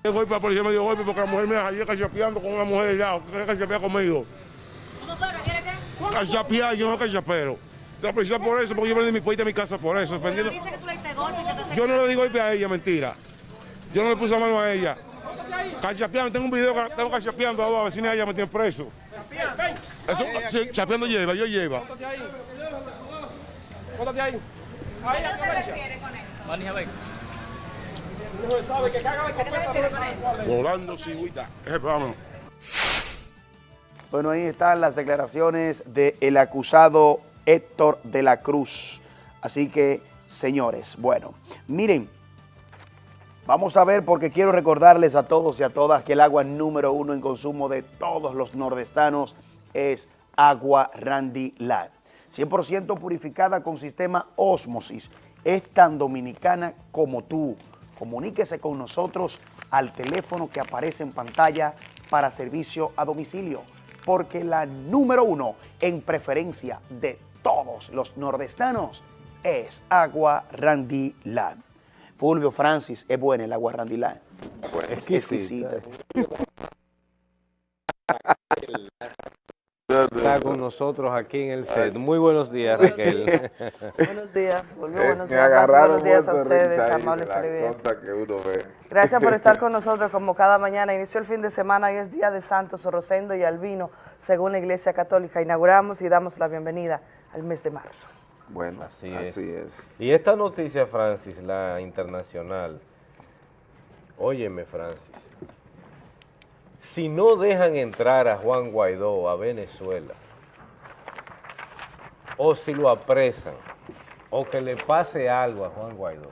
El golpe, la policía me dio golpe porque la mujer me hallé cachapeando con una mujer allá, que cachapea conmigo. ¿Cómo fue? ¿Qué quiere qué? Cachapear, yo no cachapero. La policía por eso, porque yo vendí mi puerta a mi casa por eso, defendiendo. Dice que tú le diste golpe, que te Yo no le di golpe a ella, mentira. Yo no le puse la mano a ella. Cachapeando, tengo un video que tengo cachapeando a dos vecinas ella me tienen preso. Eso, sí, chapeando lleva, yo lleva. Póntate ahí. ¿A qué te refieres con eso? Volando, cigüita. Vámonos. Bueno, ahí están las declaraciones del acusado Héctor de la Cruz. Así que, señores, bueno, miren, vamos a ver porque quiero recordarles a todos y a todas que el agua número uno en consumo de todos los nordestanos es agua Randy Light. 100% purificada con sistema Osmosis. Es tan dominicana como tú. Comuníquese con nosotros al teléfono que aparece en pantalla para servicio a domicilio, porque la número uno en preferencia de todos los nordestanos es Agua Randy Land. Fulvio Francis, es buena el agua Randy Land. Bueno, es exquisita. Está con nosotros aquí en el set. Muy buenos días, Raquel. buenos días, volvió Eh, buenos me días. agarraron buenos días a ustedes, amables televidentes. Gracias por estar con nosotros como cada mañana. Inició el fin de semana y es Día de Santos Rosendo y Albino, según la Iglesia Católica. Inauguramos y damos la bienvenida al mes de marzo. Bueno, así, así es. es. Y esta noticia, Francis, la internacional. Óyeme, Francis. Si no dejan entrar a Juan Guaidó a Venezuela, o si lo apresan, o que le pase algo a Juan Guaidó,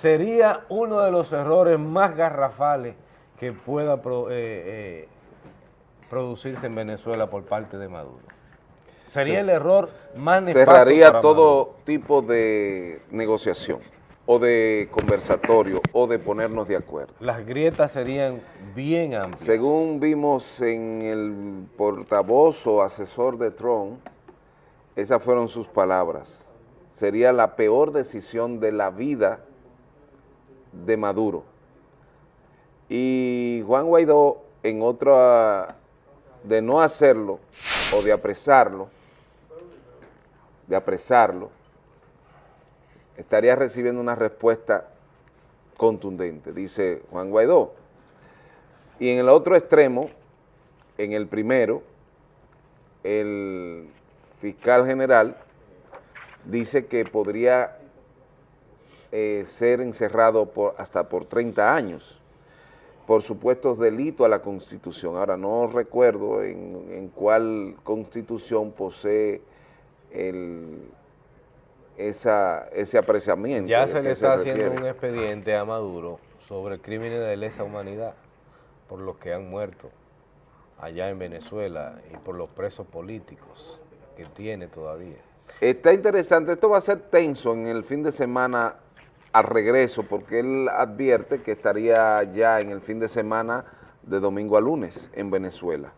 sería uno de los errores más garrafales que pueda pro- eh, eh, producirse en Venezuela por parte de Maduro. Sería Sí. el error más nefasto Cerraría para todo Maduro. tipo de negociación, o de conversatorio, o de ponernos de acuerdo. Las grietas serían bien amplias. Según vimos en el portavoz o asesor de Trump, esas fueron sus palabras. Sería la peor decisión de la vida de Maduro. Y Juan Guaidó, en otra, de no hacerlo o de apresarlo, de apresarlo, estaría recibiendo una respuesta contundente, dice Juan Guaidó. Y en el otro extremo, en el primero, el fiscal general dice que podría eh, ser encerrado hasta por 30 años por supuestos delitos a la Constitución. Ahora, no recuerdo en cuál Constitución posee el, esa, ese apreciamiento. Ya se le está haciendo un expediente a Maduro sobre crímenes de lesa humanidad por los que han muerto allá en Venezuela y por los presos políticos que tiene todavía. Está interesante, esto va a ser tenso en el fin de semana al regreso, porque él advierte que estaría ya en el fin de semana de domingo a lunes en Venezuela.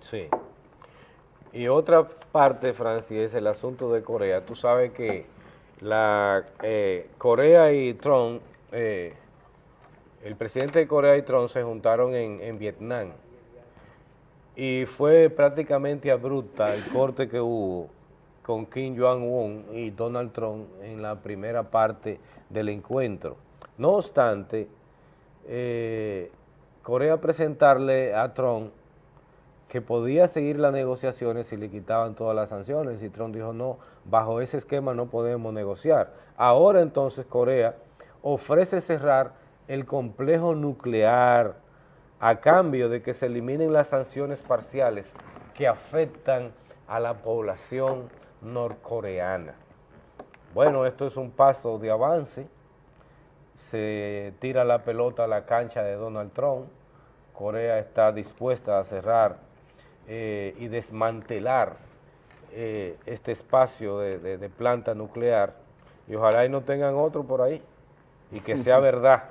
Sí. Y otra parte, Francis, es el asunto de Corea. Tú sabes que la eh, Corea y Trump, eh, el presidente de Corea y Trump se juntaron en, Vietnam y fue prácticamente abrupta el corte que hubo con Kim Jong-un y Donald Trump en la primera parte del encuentro. No obstante, eh, Corea presentarle a Trump que podía seguir las negociaciones si le quitaban todas las sanciones y Trump dijo no, bajo ese esquema no podemos negociar. Ahora entonces Corea ofrece cerrar el complejo nuclear a cambio de que se eliminen las sanciones parciales que afectan a la población norcoreana. Bueno, esto es un paso de avance, se tira la pelota a la cancha de Donald Trump, Corea está dispuesta a cerrar eh, y desmantelar eh, este espacio de, de- de planta nuclear y ojalá y no tengan otro por ahí y que sea verdad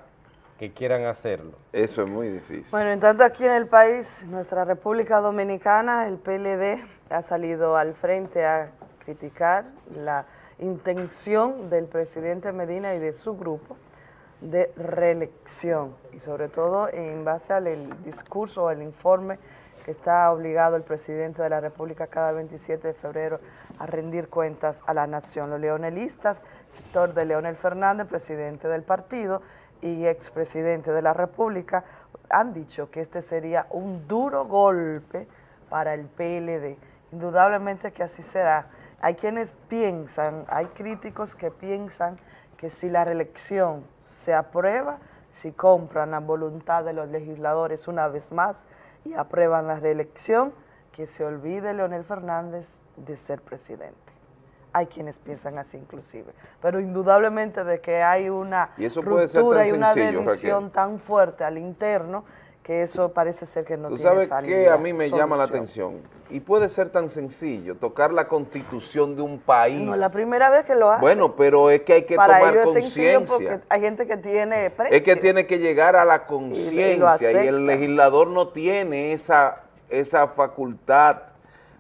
que quieran hacerlo. Eso es muy difícil. Bueno, en tanto aquí en el país, nuestra República Dominicana, el PLD ha salido al frente a criticar la intención del presidente Medina y de su grupo de reelección y sobre todo en base al el discurso o el informe está obligado el presidente de la República cada 27 de febrero a rendir cuentas a la nación. Los leonelistas, sector de Leonel Fernández, presidente del partido y expresidente de la República, han dicho que este sería un duro golpe para el PLD. Indudablemente que así será. Hay quienes piensan, hay críticos que piensan que si la reelección se aprueba, si compran la voluntad de los legisladores una vez más y aprueban la reelección, que se olvide Leonel Fernández de ser presidente. Hay quienes piensan así inclusive, pero indudablemente de que hay una Y eso puede ruptura y una división tan fuerte al interno que eso parece ser que no Tú tiene sabes salida, que a mí me llama la atención, y puede ser tan sencillo, tocar la constitución de un país. No, la primera vez que lo hace. Bueno, pero es que hay que Para tomar conciencia. hay gente que tiene precio. Es que tiene que llegar a la y conciencia y, el legislador no tiene esa, esa facultad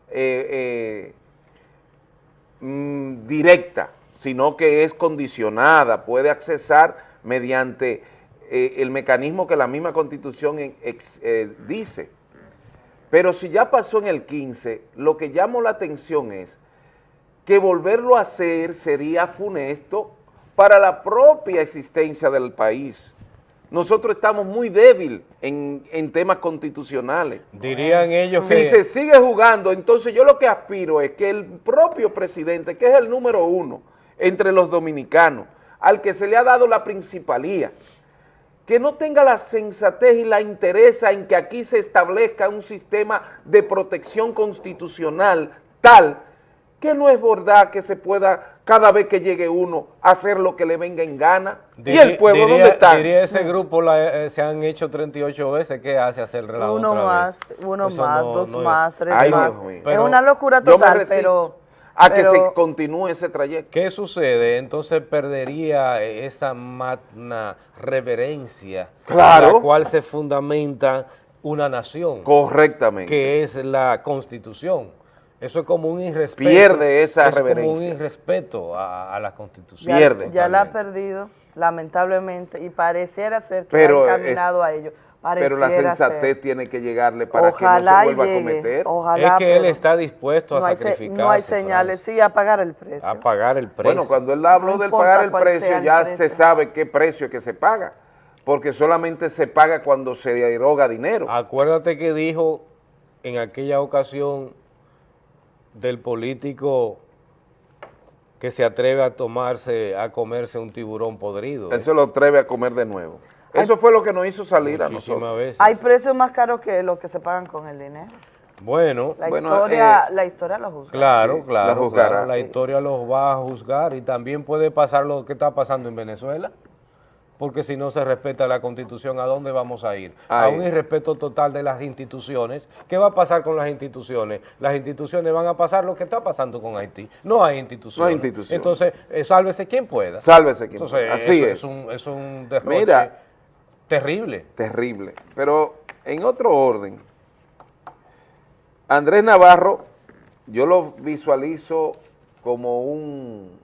eh, eh, mm, directa, sino que es condicionada, puede accesar mediante eh, el mecanismo que la misma constitución ex- eh, dice. Pero si ya pasó en el 15, lo que llamó la atención es que volverlo a hacer sería funesto para la propia existencia del país. Nosotros estamos muy débil en, en temas constitucionales. Dirían ellos si que... se sigue jugando, entonces yo lo que aspiro es que el propio presidente, que es el número uno entre los dominicanos, al que se le ha dado la principalía, que no tenga la sensatez y la interesa en que aquí se establezca un sistema de protección constitucional tal que no es verdad que se pueda cada vez que llegue uno hacer lo que le venga en gana. ¿Y el pueblo diría, dónde está? Diría ese grupo, la, eh, se han hecho 38 veces, ¿qué hace hacer relajo Uno otra más, vez? uno Eso más, no- dos no- más, tres Ay, más. Dios es una locura total, pero... a que se continúe ese trayecto. ¿Qué sucede? Entonces perdería esa magna reverencia Claro. en la cual se fundamenta una nación. Correctamente. Que es la Constitución. Eso es como un irrespeto. Pierde esa es como un irrespeto a, a la Constitución. ya, Pierde. ya la ha perdido, lamentablemente, y pareciera ser que Pero, va eh, encaminado a ello. Pero la sensatez ser. tiene que llegarle para Ojalá que no se vuelva llegue, a cometer. ojalá, es que él está dispuesto a no sacrificarse. no hay señales, sí, a pagar el precio. A pagar el precio. Bueno, cuando él habló No del pagar el precio, el ya precio. se sabe qué precio es que se paga, porque solamente se paga cuando se eroga dinero. Acuérdate que dijo en aquella ocasión del político que se atreve a tomarse, a comerse un tiburón podrido. Él se lo atreve a comer de nuevo. Eso fue lo que nos hizo salir a nosotros. veces. Hay precios más caros que los que se pagan con el dinero. Bueno, La Bueno, historia, eh, la historia lo juzga. claro, Sí, claro, la juzgará. claro, la Sí. historia los va a juzgar y también puede pasar lo que está pasando en Venezuela, porque si no se respeta la Constitución, ¿a dónde vamos a ir? A Ahí. un irrespeto total de las instituciones. ¿Qué va a pasar con las instituciones? Las instituciones van a pasar lo que está pasando con Haití. No hay instituciones. No hay instituciones. Entonces, eh, sálvese quien pueda. Sálvese quien Entonces, pueda. Así eso es. un, es un derroche Mira. Terrible. Terrible. Pero en otro orden, Andrés Navarro, yo lo visualizo como un,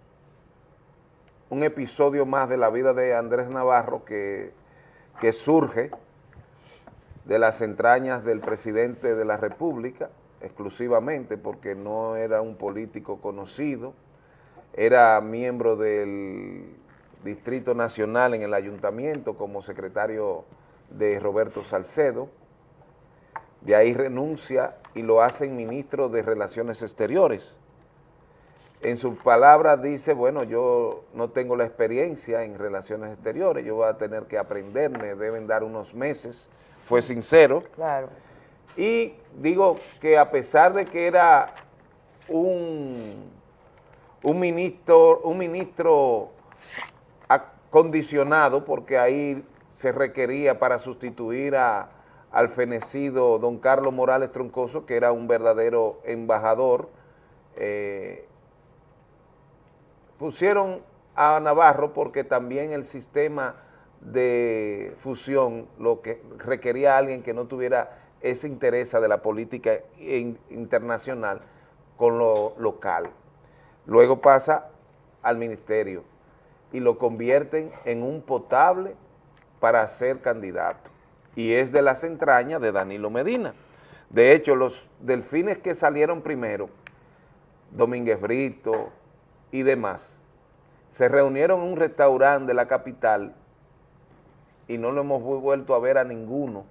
un episodio más de la vida de Andrés Navarro que, que surge de las entrañas del presidente de la República, exclusivamente porque no era un político conocido, era miembro del Distrito Nacional en el Ayuntamiento como secretario de Roberto Salcedo, de ahí renuncia y lo hacen ministro de Relaciones Exteriores. En sus palabras dice, bueno, yo no tengo la experiencia en relaciones exteriores, yo voy a tener que aprender, me deben dar unos meses, fue sincero. Claro. Y digo que a pesar de que era un, un ministro, un ministro acondicionado, porque ahí se requería para sustituir a- al fenecido don Carlos Morales Troncoso, que era un verdadero embajador, eh, pusieron a Navarro porque también el sistema de fusión lo que requería a alguien que no tuviera ese interés de la política in- internacional con lo local. Luego pasa al ministerio y lo convierten en un potable para ser candidato. Y es de las entrañas de Danilo Medina. De hecho, los delfines que salieron primero, Domínguez Brito y demás, se reunieron en un restaurante de la capital y no lo hemos vu- vuelto a ver a ninguno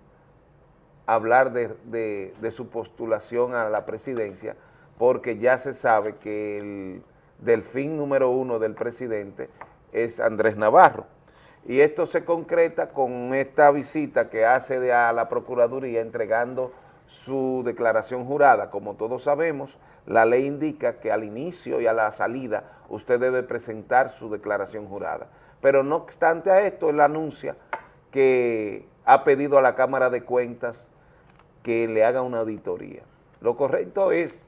hablar de- de su postulación a la presidencia, porque ya se sabe que el delfín número uno del presidente es Andrés Navarro. Y esto se concreta con esta visita que hace de a la Procuraduría entregando su declaración jurada. Como todos sabemos, la ley indica que al inicio y a la salida usted debe presentar su declaración jurada. Pero no obstante a esto, él anuncia que ha pedido a la Cámara de Cuentas que le haga una auditoría. Lo correcto es,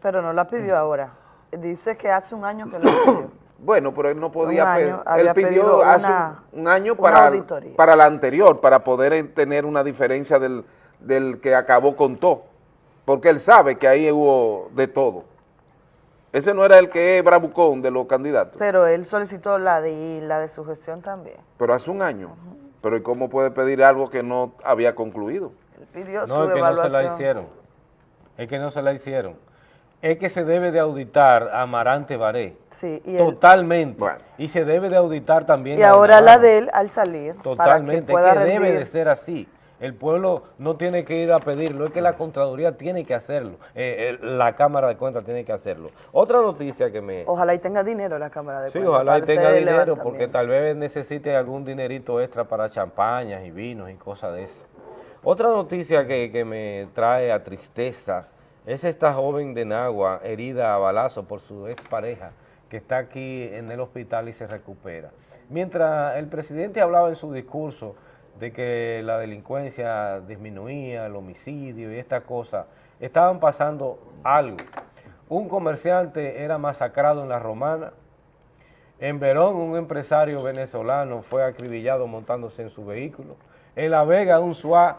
Pero no la pidió ahora. Dice que hace un año que lo pidió. Bueno, pero él no podía, año, él había pidió hace una- un, un año para, para la anterior, para poder eh, tener una diferencia del, del que acabó con todo, porque él sabe que ahí hubo de todo. Ese no era el que es bravucón de los candidatos, Pero él solicitó la de la de su gestión también. pero hace un año. Pero ¿y cómo puede pedir algo que no había concluido? Él pidió No, su es que no se evaluación. la hicieron. es que no se la hicieron. Es que se debe de auditar a Amarante Baré. Sí, y, el- Totalmente. Y se debe de auditar también y a ahora la de él al salir. Totalmente, Para es que que pueda debe de ser así. El pueblo no tiene que ir a pedirlo, es que la Contraloría tiene que hacerlo, eh, eh, la Cámara de Cuentas tiene que hacerlo. Otra noticia que me... Ojalá y tenga dinero la Cámara de Sí, Cuentas ojalá y tenga dinero, porque tal vez necesite algún dinerito extra para champañas y vinos y cosas de eso. Otra noticia que, que me trae a tristeza es esta joven de Nagua herida a balazo por su expareja que está aquí en el hospital y se recupera. Mientras el presidente hablaba en su discurso de que la delincuencia disminuía, el homicidio y esta cosa, estaban pasando algo. Un comerciante era masacrado en la Romana, en Verón, un empresario venezolano fue acribillado montándose en su vehículo. En La Vega, un SWAT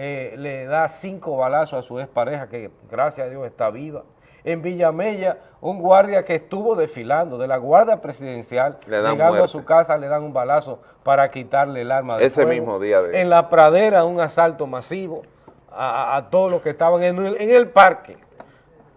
eh, le da cinco balazos a su expareja, que gracias a Dios está viva. En Villamella, un guardia que estuvo desfilando de la Guardia Presidencial, llegando a su casa, le dan un balazo para quitarle el arma de Ese fuego. mismo día de- En La Pradera, un asalto masivo a, a- a todos los que estaban en el, en el parque,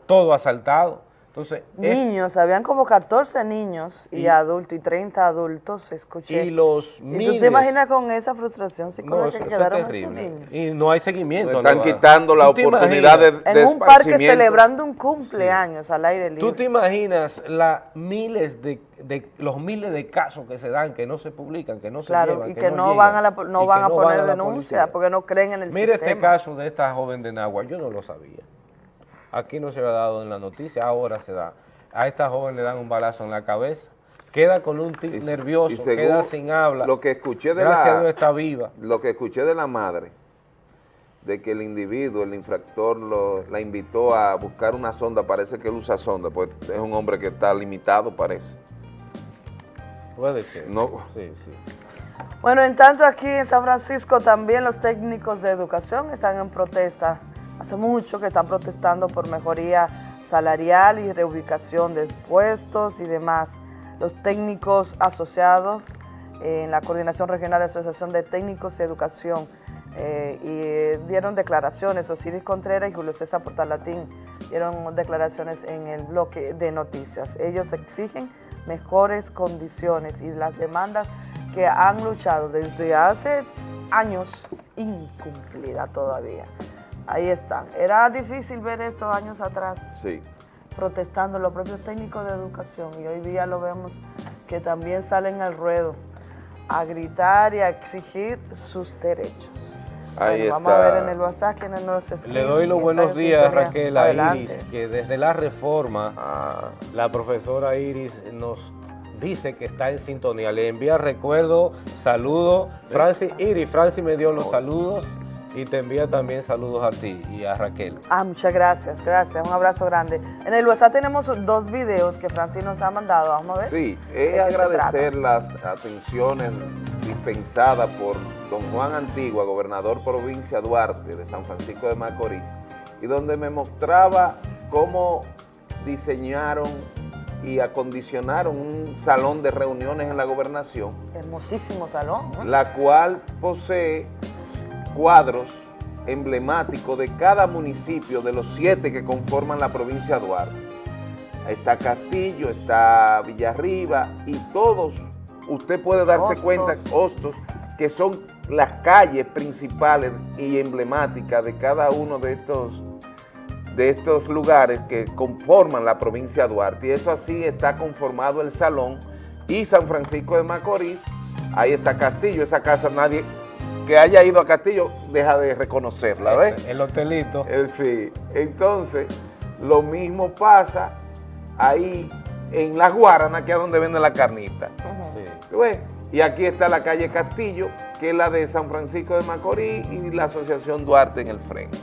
todo asaltado. Entonces, es- Niños, habían como 14 niños y, Y- adultos y 30 adultos, escuché. Y los ¿Y tú miles- te imaginas con esa frustración No, psicológica eso, que eso es quedaron esos niños? Y no hay seguimiento. Están ¿no? quitando la ¿Tú te oportunidad de- imaginas? En un parque celebrando un cumpleaños al aire libre. ¿Tú te imaginas la miles de, de- los miles de casos que se dan, que no se publican, que no se Claro, llevan, y que, no, llegan, van a, la no que van a no poner denuncia policía? porque no creen en el Mire sistema. este caso de esta joven de Nagua, yo no lo sabía. Aquí no se había dado en la noticia, ahora se da. A esta joven le dan un balazo en la cabeza, queda con un tic nervioso, Y según queda sin habla. Lo que escuché de Gracias la, a Dios está viva. Lo que escuché de la madre, de que el individuo, el infractor, lo- la invitó a buscar una sonda, parece que él usa sonda, pues es un hombre que está limitado, parece. Puede ser. No. Sí, sí. Bueno, en tanto aquí en San Francisco también los técnicos de educación están en protesta. Hace mucho que están protestando por mejoría salarial y reubicación de puestos y demás. Los técnicos asociados en la Coordinación Regional de Asociación de Técnicos de Educación eh, y eh, dieron declaraciones, Osiris Contreras y Julio César Portalatín dieron declaraciones en el bloque de noticias. Ellos exigen mejores condiciones y las demandas que han luchado desde hace años incumplida todavía. Ahí están. Era difícil ver estos años atrás Sí. protestando los propios técnicos de educación y hoy día lo vemos que también salen al ruedo a gritar y a exigir sus derechos. Ahí Bueno, vamos a ver está. en el WhatsApp quienes nos escriben. Le doy los buenos en días, sintonía. Raquel, a Adelante. Iris, que desde la reforma, la profesora Iris nos dice que está en sintonía. Le envía recuerdo, saludo. Francis, Iris, Francis me dio los saludos y te envía también saludos a ti y a Raquel. Ah, muchas gracias, gracias. Un abrazo grande. En el WhatsApp tenemos dos videos que Francis nos ha mandado. Vamos a ver. Sí, ¿De es agradecer las atenciones dispensadas por don Juan Antigua, gobernador provincia Duarte de San Francisco de Macorís, y donde me mostraba cómo diseñaron y acondicionaron un salón de reuniones en la gobernación, Hermosísimo salón. ¿no? la cual posee cuadros emblemáticos de cada municipio de los siete que conforman la provincia de Duarte. Está Castillo, está Villarriba y todos, usted puede darse Hostos. cuenta, Hostos, que son las calles principales y emblemáticas de cada uno de estos, de estos lugares que conforman la provincia de Duarte. Y eso así está conformado el salón y San Francisco de Macorís, ahí está Castillo, esa casa nadie que haya ido a Castillo deja de reconocerla, ¿ves? El hotelito. Eh, sí, entonces lo mismo pasa ahí en La Guarana, que es donde venden la carnita. Y aquí está la calle Castillo, que es la de San Francisco de Macorís y la Asociación Duarte en el frente.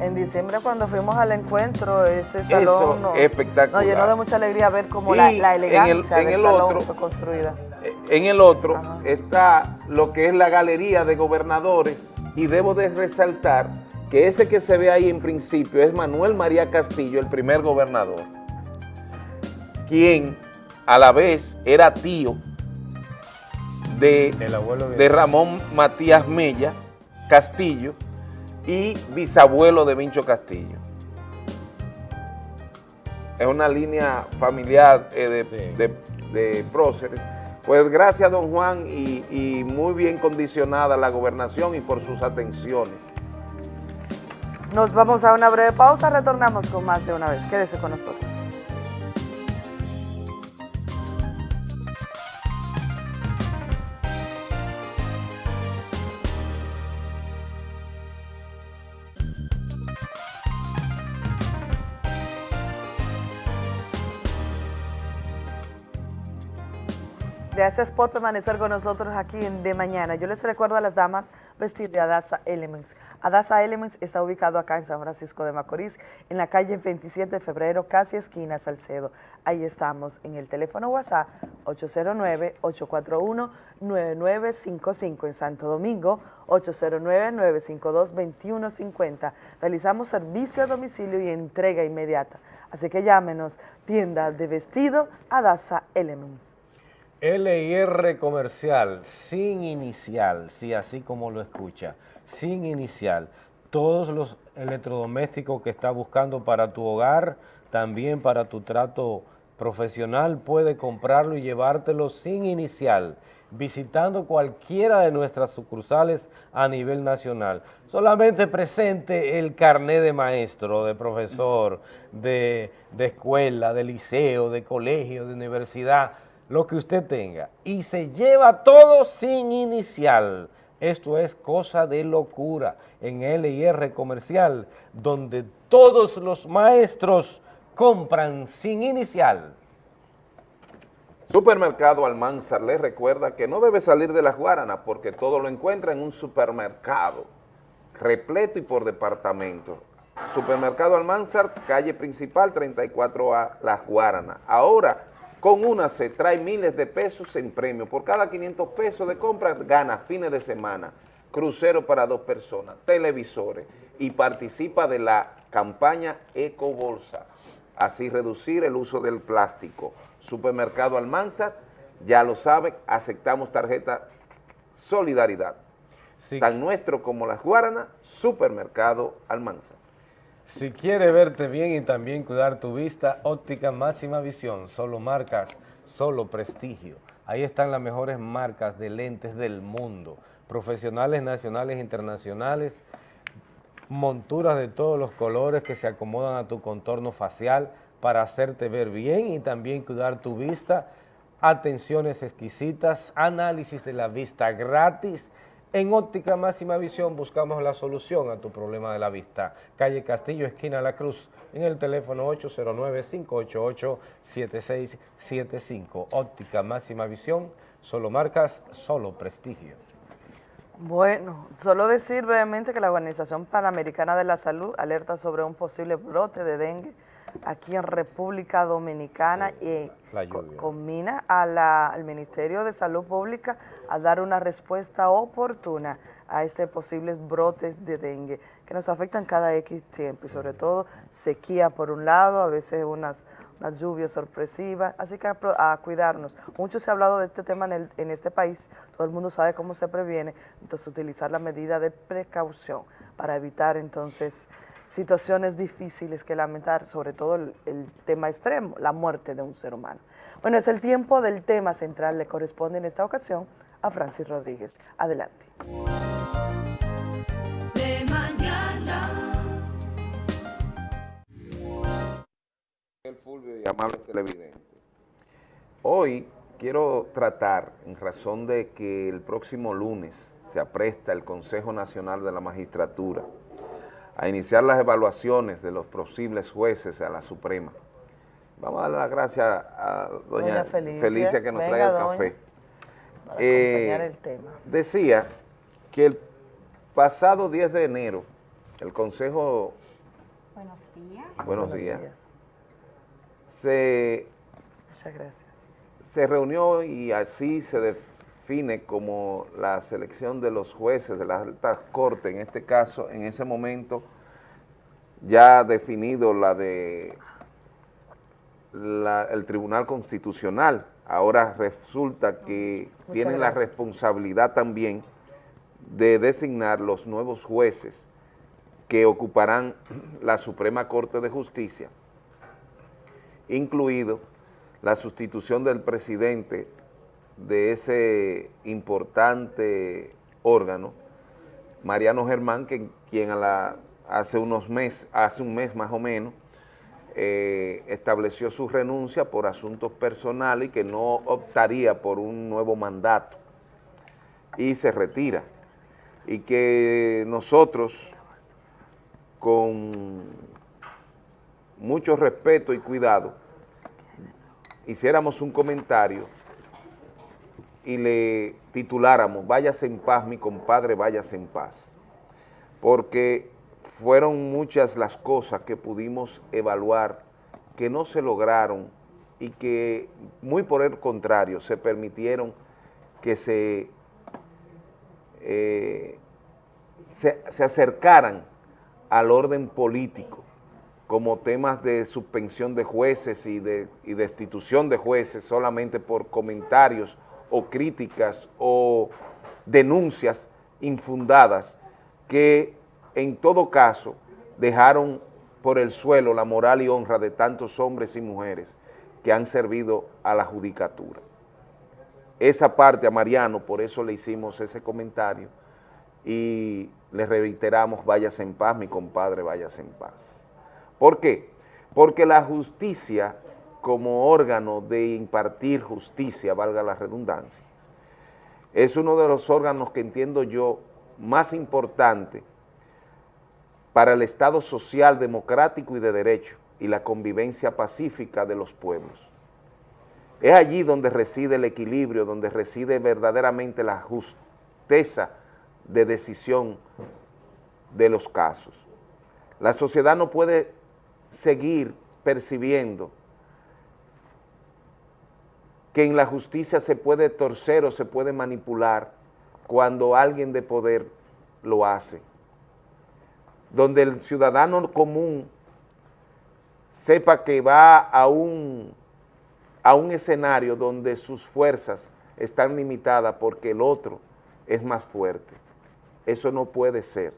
En diciembre cuando fuimos al encuentro, ese Eso salón nos, espectacular. nos llenó de mucha alegría ver cómo la, la en el- elegancia en del el salón otro- fue construida. En el otro está lo que es la galería de gobernadores y debo de resaltar que ese que se ve ahí en principio es Manuel María Castillo, el primer gobernador, quien a la vez era tío de Ramón Matías Mella Castillo y bisabuelo de Vincho Castillo. Es una línea familiar eh, de, de, de, próceres. Pues gracias, don Juan, y muy bien condicionada la gobernación y por sus atenciones. Nos vamos a una breve pausa, retornamos con más de una vez. Quédese con nosotros. Gracias por permanecer con nosotros aquí en De Mañana. Yo les recuerdo a las damas vestir de Adasa Elements. Adasa Elements está ubicado acá en San Francisco de Macorís, en la calle 27 de febrero, casi esquina Salcedo. Ahí estamos en el teléfono WhatsApp 809-841-9955 en Santo Domingo, 809-952-2150. Realizamos servicio a domicilio y entrega inmediata. Así que llámenos, tienda de vestido Adasa Elements. LIR comercial, sin inicial, sí, así como lo escucha, sin inicial. Todos los electrodomésticos que está buscando para tu hogar, también para tu trato profesional, puede comprarlo y llevártelo sin inicial, visitando cualquiera de nuestras sucursales a nivel nacional. Solamente presente el carné de maestro, de profesor, de, de escuela, de liceo, de colegio, de universidad, lo que usted tenga, y se lleva todo sin inicial. Esto es cosa de locura en LIR Comercial, donde todos los maestros compran sin inicial. Supermercado Almanzar le recuerda que no debe salir de las Guaranas porque todo lo encuentra en un supermercado, repleto y por departamento. Supermercado Almanzar, calle principal 34A, Las Guaranas. Ahora, con una se trae miles de pesos en premio. Por cada 500 pesos de compra gana fines de semana, crucero para dos personas, televisores y participa de la campaña Eco Bolsa. Así reducir el uso del plástico. Supermercado Almanzar, ya lo saben, aceptamos tarjeta Solidaridad. Tan nuestro como las Guaranas, Supermercado Almanzar. Si quiere verte bien y también cuidar tu vista, óptica máxima visión, solo marcas, solo prestigio. Ahí están las mejores marcas de lentes del mundo, profesionales nacionales e internacionales, monturas de todos los colores que se acomodan a tu contorno facial para hacerte ver bien y también cuidar tu vista, atenciones exquisitas, análisis de la vista gratis, en Óptica Máxima Visión buscamos la solución a tu problema de la vista. Calle Castillo, esquina La Cruz, en el teléfono 809-588-7675. Óptica Máxima Visión, solo marcas, solo prestigio. Bueno, solo decir brevemente que la Organización Panamericana de la Salud alerta sobre un posible brote de dengue aquí en República Dominicana y combina al Ministerio de Salud Pública a dar una respuesta oportuna a este posibles brotes de dengue que nos afectan cada X tiempo y sobre todo sequía por un lado, a veces unas, unas lluvias sorpresivas, así que a, cuidarnos. Mucho se ha hablado de este tema en, en este país, todo el mundo sabe cómo se previene, entonces utilizar la medida de precaución para evitar entonces situaciones difíciles que lamentar, sobre todo el, tema extremo, la muerte de un ser humano. Bueno, es el tiempo del tema central, le corresponde en esta ocasión a Francis Rodríguez. Adelante. De mañana. El Fulvio y amable televidente. Hoy quiero tratar, en razón de que el próximo lunes se apresta el Consejo Nacional de la Magistratura, a iniciar las evaluaciones de los posibles jueces a la Suprema. Vamos a dar las gracias a doña, Felicia, que nos trae el café. Eh, el tema. Decía que el pasado 10 de enero, el Consejo... Buenos días. Buenos, días. Se, Muchas gracias. Se reunió y así se define como la selección de los jueces de las altas cortes, en este caso, en ese momento, ya definido la de el Tribunal Constitucional. Ahora resulta que tienen la responsabilidad también de designar los nuevos jueces que ocuparán la Suprema Corte de Justicia. incluido la sustitución del presidente de ese importante órgano, Mariano Germán, que, quien hace unos meses, hace un mes más o menos, eh, estableció su renuncia por asuntos personales y que no optaría por un nuevo mandato y se retira. Y que nosotros, con mucho respeto y cuidado, hiciéramos un comentario y le tituláramos, váyase en paz, mi compadre, váyase en paz. Porque fueron muchas las cosas que pudimos evaluar que no se lograron y que muy por el contrario se permitieron que se, eh, se, se acercaran al orden político como temas de suspensión de jueces y de, y destitución de jueces solamente por comentarios o críticas o denuncias infundadas que en todo caso dejaron por el suelo la moral y honra de tantos hombres y mujeres que han servido a la judicatura. Esa parte a Mariano, por eso le hicimos ese comentario y le reiteramos, váyase en paz, mi compadre, váyase en paz. ¿Por qué? Porque la justicia como órgano de impartir justicia, valga la redundancia, es uno de los órganos que entiendo yo más importante para el Estado social, democrático y de derecho y la convivencia pacífica de los pueblos. Es allí donde reside el equilibrio, donde reside verdaderamente la justeza de decisión de los casos. La sociedad no puede seguir percibiendo que en la justicia se puede torcer o se puede manipular cuando alguien de poder lo hace donde el ciudadano común sepa que va a un, a un escenario donde sus fuerzas están limitadas porque el otro es más fuerte. Eso no puede ser.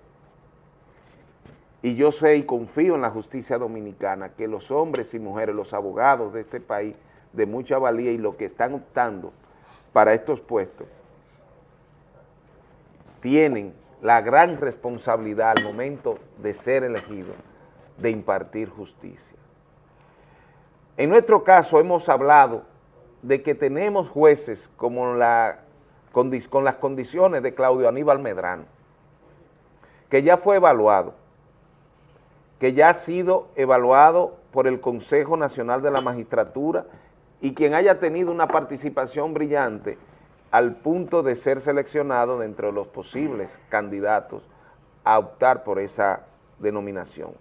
Y yo sé y confío en la justicia dominicana que los hombres y mujeres, los abogados de este país, de mucha valía y los que están optando para estos puestos, tienen la gran responsabilidad al momento de ser elegido de impartir justicia. En nuestro caso hemos hablado de que tenemos jueces como la, con, con las condiciones de Claudio Aníbal Medrano, que ya fue evaluado, que ya ha sido evaluado por el Consejo Nacional de la Magistratura y quien haya tenido una participación brillante al punto de ser seleccionado dentro de los posibles candidatos a optar por esa denominación.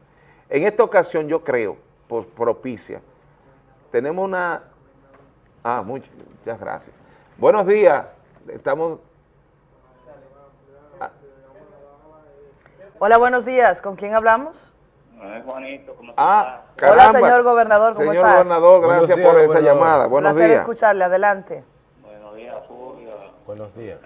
En esta ocasión yo creo, por propicia, tenemos una... Ah, muchas, gracias. Buenos días, estamos... Ah. Hola, buenos días, ¿con quién hablamos? Juanito, ¿cómo ah, Hola, señor gobernador, ¿cómo señor gobernador, gracias por esa llamada. Buenos días. escucharle, adelante. Buenos días.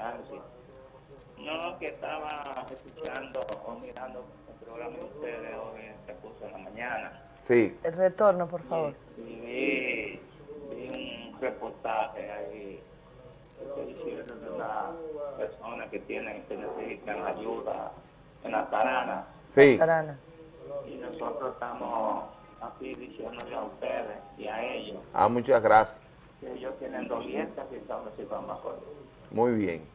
No, que estaba escuchando o mirando el programa de ustedes hoy en el curso de la mañana. Sí. El retorno, por favor. Y, vi, vi, un reportaje ahí de una persona que tienen, que necesitan ayuda en la tarana. Sí. Tarana. Y nosotros estamos aquí diciéndole a ustedes y a ellos. Ah, muchas gracias. Que ellos tienen dolientes y están recibiendo acuerdo. Muy bien.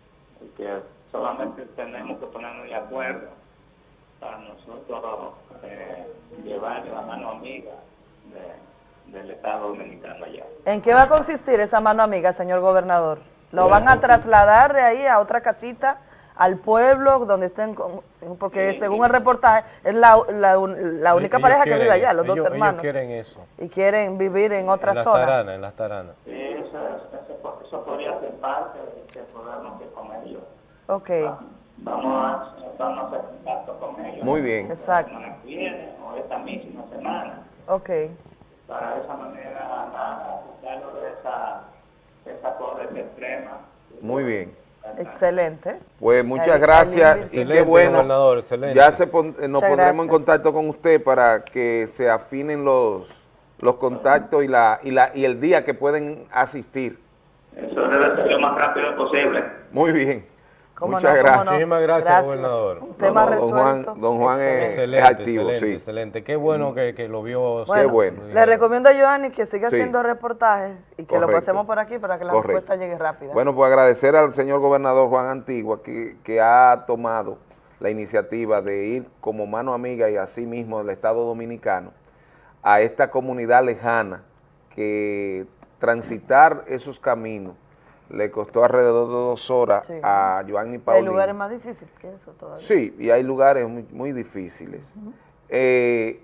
Que solamente tenemos que ponernos de acuerdo para nosotros eh, llevar la mano amiga del Estado Dominicano allá. ¿En qué va a consistir esa mano amiga, señor gobernador? ¿Lo van a trasladar de ahí a otra casita, al pueblo, donde estén, porque según el reportaje, es la, la, única pareja que vive allá, los dos hermanos. Ellos quieren eso. Y quieren vivir en otra en zona. Taranas, en las taranas. Sí, eso, eso, eso podría ser parte del programa que con ellos. Ok. Vamos a, vamos a hacer contacto con ellos. Muy bien. Exacto. La semana que viene o esta misma semana. Ok. Para de esa manera, nada, de esa, de esa pobreza extrema. Muy bien. Excelente. Pues muchas gracias y qué bueno. Ya se nos pondremos en contacto con usted para que se afinen los, los contactos y, la, y, la, y el día que pueden asistir. Eso debe ser lo más rápido posible. Muy bien. ¿Cómo Muchas no, gracias. no? Muchísimas gracias, Gracias. gobernador. Un tema No, no, don Juan- resuelto. don Juan es- Excelente, activo, excelente, sí. excelente. Qué bueno que, que lo vio. Bueno, Le recomiendo a Joanny que siga Sí. haciendo reportajes y que lo pasemos por aquí para que la Correcto. respuesta llegue rápida. Bueno, pues agradecer al señor gobernador Juan Antigua que, que ha tomado la iniciativa de ir como mano amiga y así mismo del Estado Dominicano a esta comunidad lejana que transitar esos caminos le costó alrededor de dos horas Sí. a Joanny Hay Paulino. lugares más difíciles que eso todavía. Sí, y hay lugares muy, muy difíciles. Eh,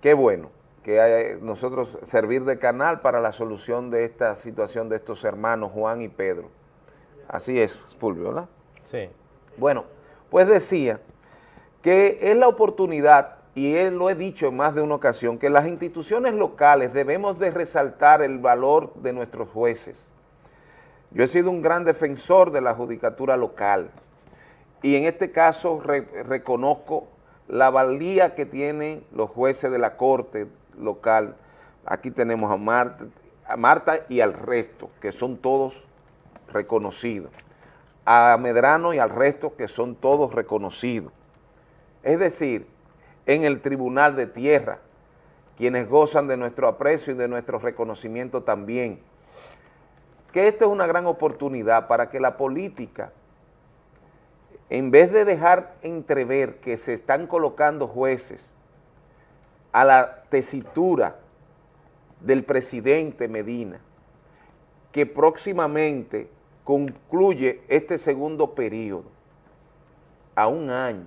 qué bueno que hay- nosotros servir de canal para la solución de esta situación de estos hermanos Juan y Pedro. Así es, Fulvio, ¿verdad? Sí. Bueno, pues decía que es la oportunidad, y él lo he dicho en más de una ocasión, que las instituciones locales debemos de resaltar el valor de nuestros jueces. Yo he sido un gran defensor de la judicatura local y en este caso re- reconozco la valía que tienen los jueces de la corte local. Aquí tenemos a Marta, a Marta y al resto, que son todos reconocidos. A Medrano y al resto, que son todos reconocidos. Es decir, en el Tribunal de Tierra, quienes gozan de nuestro aprecio y de nuestro reconocimiento también. Que esta es una gran oportunidad para que la política, en vez de dejar entrever que se están colocando jueces a la tesitura del presidente Medina, que próximamente concluye este segundo periodo a un año,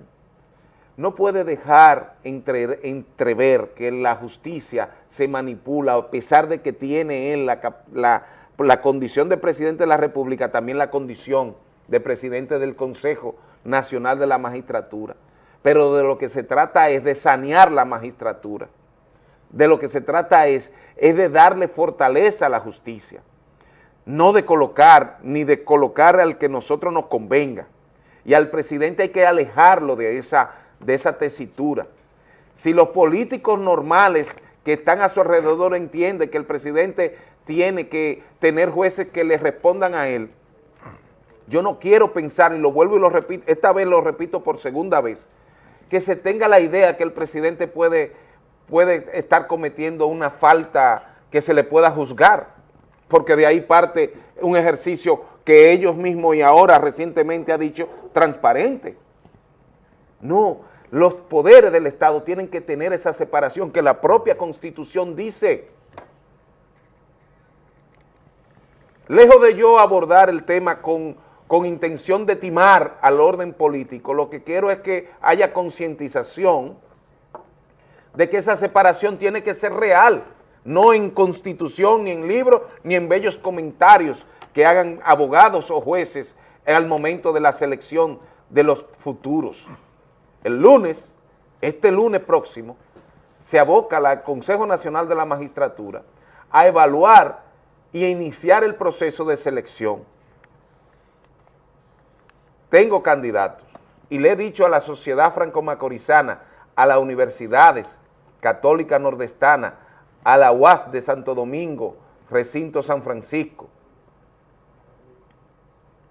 no puede dejar entre- entrever que la justicia se manipula, a pesar de que tiene él la, la condición de presidente de la República, también la condición de presidente del Consejo Nacional de la Magistratura. Pero de lo que se trata es de sanear la magistratura. De lo que se trata es, es de darle fortaleza a la justicia. No de colocar, ni de colocar al que nosotros nos convenga. Y al presidente hay que alejarlo de esa, de esa tesitura. Si los políticos normales que están a su alrededor entienden que el presidente tiene que tener jueces que le respondan a él, yo no quiero pensar, y lo vuelvo y lo repito, esta vez lo repito por segunda vez, que se tenga la idea que el presidente puede, puede estar cometiendo una falta que se le pueda juzgar, porque de ahí parte un ejercicio que ellos mismos y ahora recientemente ha dicho transparente. No, los poderes del Estado tienen que tener esa separación que la propia Constitución dice. Lejos de yo abordar el tema con, con intención de timar al orden político, lo que quiero es que haya concientización de que esa separación tiene que ser real, no en constitución, ni en libros, ni en bellos comentarios que hagan abogados o jueces al momento de la selección de los futuros. El lunes, este lunes próximo, se aboca al Consejo Nacional de la Magistratura a evaluar y a iniciar el proceso de selección. Tengo candidatos y le he dicho a la sociedad franco-macorizana, a las universidades católica nordestana, a la UAS de Santo Domingo, recinto San Francisco,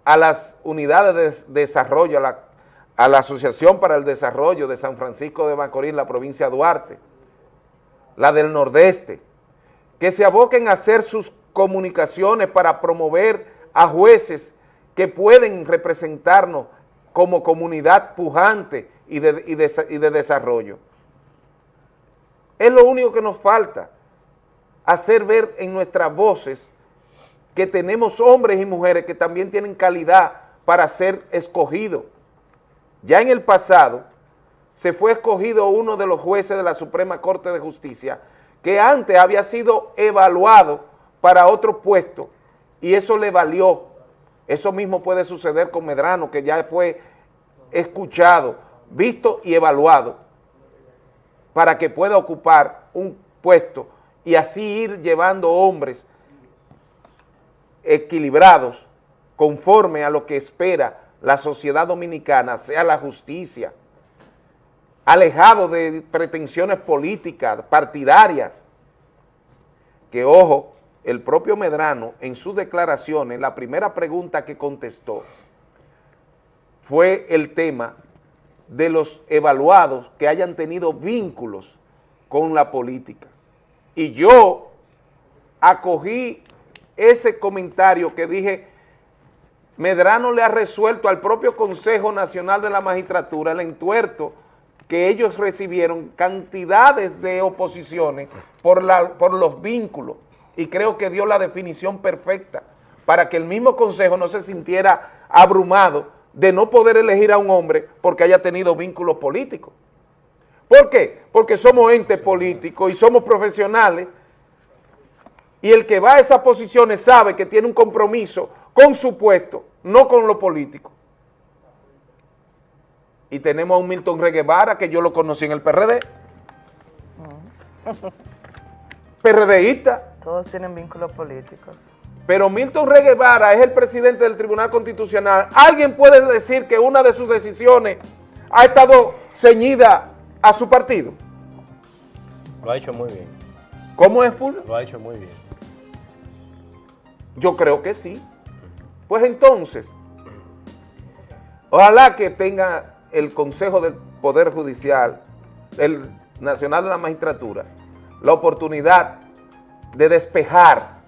a las unidades de desarrollo, a la, a la Asociación para el Desarrollo de San Francisco de Macorís, la provincia de Duarte, la del Nordeste, que se aboquen a hacer sus comunicaciones para promover a jueces que pueden representarnos como comunidad pujante y de, y de- y de desarrollo. Es lo único que nos falta, hacer ver en nuestras voces que tenemos hombres y mujeres que también tienen calidad para ser escogidos. Ya en el pasado se fue escogido uno de los jueces de la Suprema Corte de Justicia que antes había sido evaluado para otro puesto y eso le valió. Eso mismo puede suceder con Medrano, que ya fue escuchado, visto y evaluado para que pueda ocupar un puesto y así ir llevando hombres equilibrados conforme a lo que espera la sociedad dominicana, sea la justicia, alejado de pretensiones políticas, partidarias, que ojo, el propio Medrano en sus declaraciones, la primera pregunta que contestó fue el tema de los evaluados que hayan tenido vínculos con la política. Y yo acogí ese comentario que dije, Medrano le ha resuelto al propio Consejo Nacional de la Magistratura el entuerto que ellos recibieron cantidades de oposiciones por, la, por los vínculos y creo que dio la definición perfecta para que el mismo Consejo no se sintiera abrumado de no poder elegir a un hombre porque haya tenido vínculos políticos. ¿Por qué? Porque somos entes políticos y somos profesionales y el que va a esas posiciones sabe que tiene un compromiso con su puesto, no con lo político. Y tenemos a un Milton Reguevara, que yo lo conocí en el PRD. PRDista. Todos tienen vínculos políticos. Pero Milton Reguevara es el presidente del Tribunal Constitucional. ¿Alguien puede decir que una de sus decisiones ha estado ceñida a su partido? Lo ha hecho muy bien. ¿Cómo es, Fulvio? Lo ha hecho muy bien. Yo creo que sí. Pues entonces, ojalá que tenga el Consejo del Poder Judicial, el Nacional de la Magistratura, la oportunidad de despejar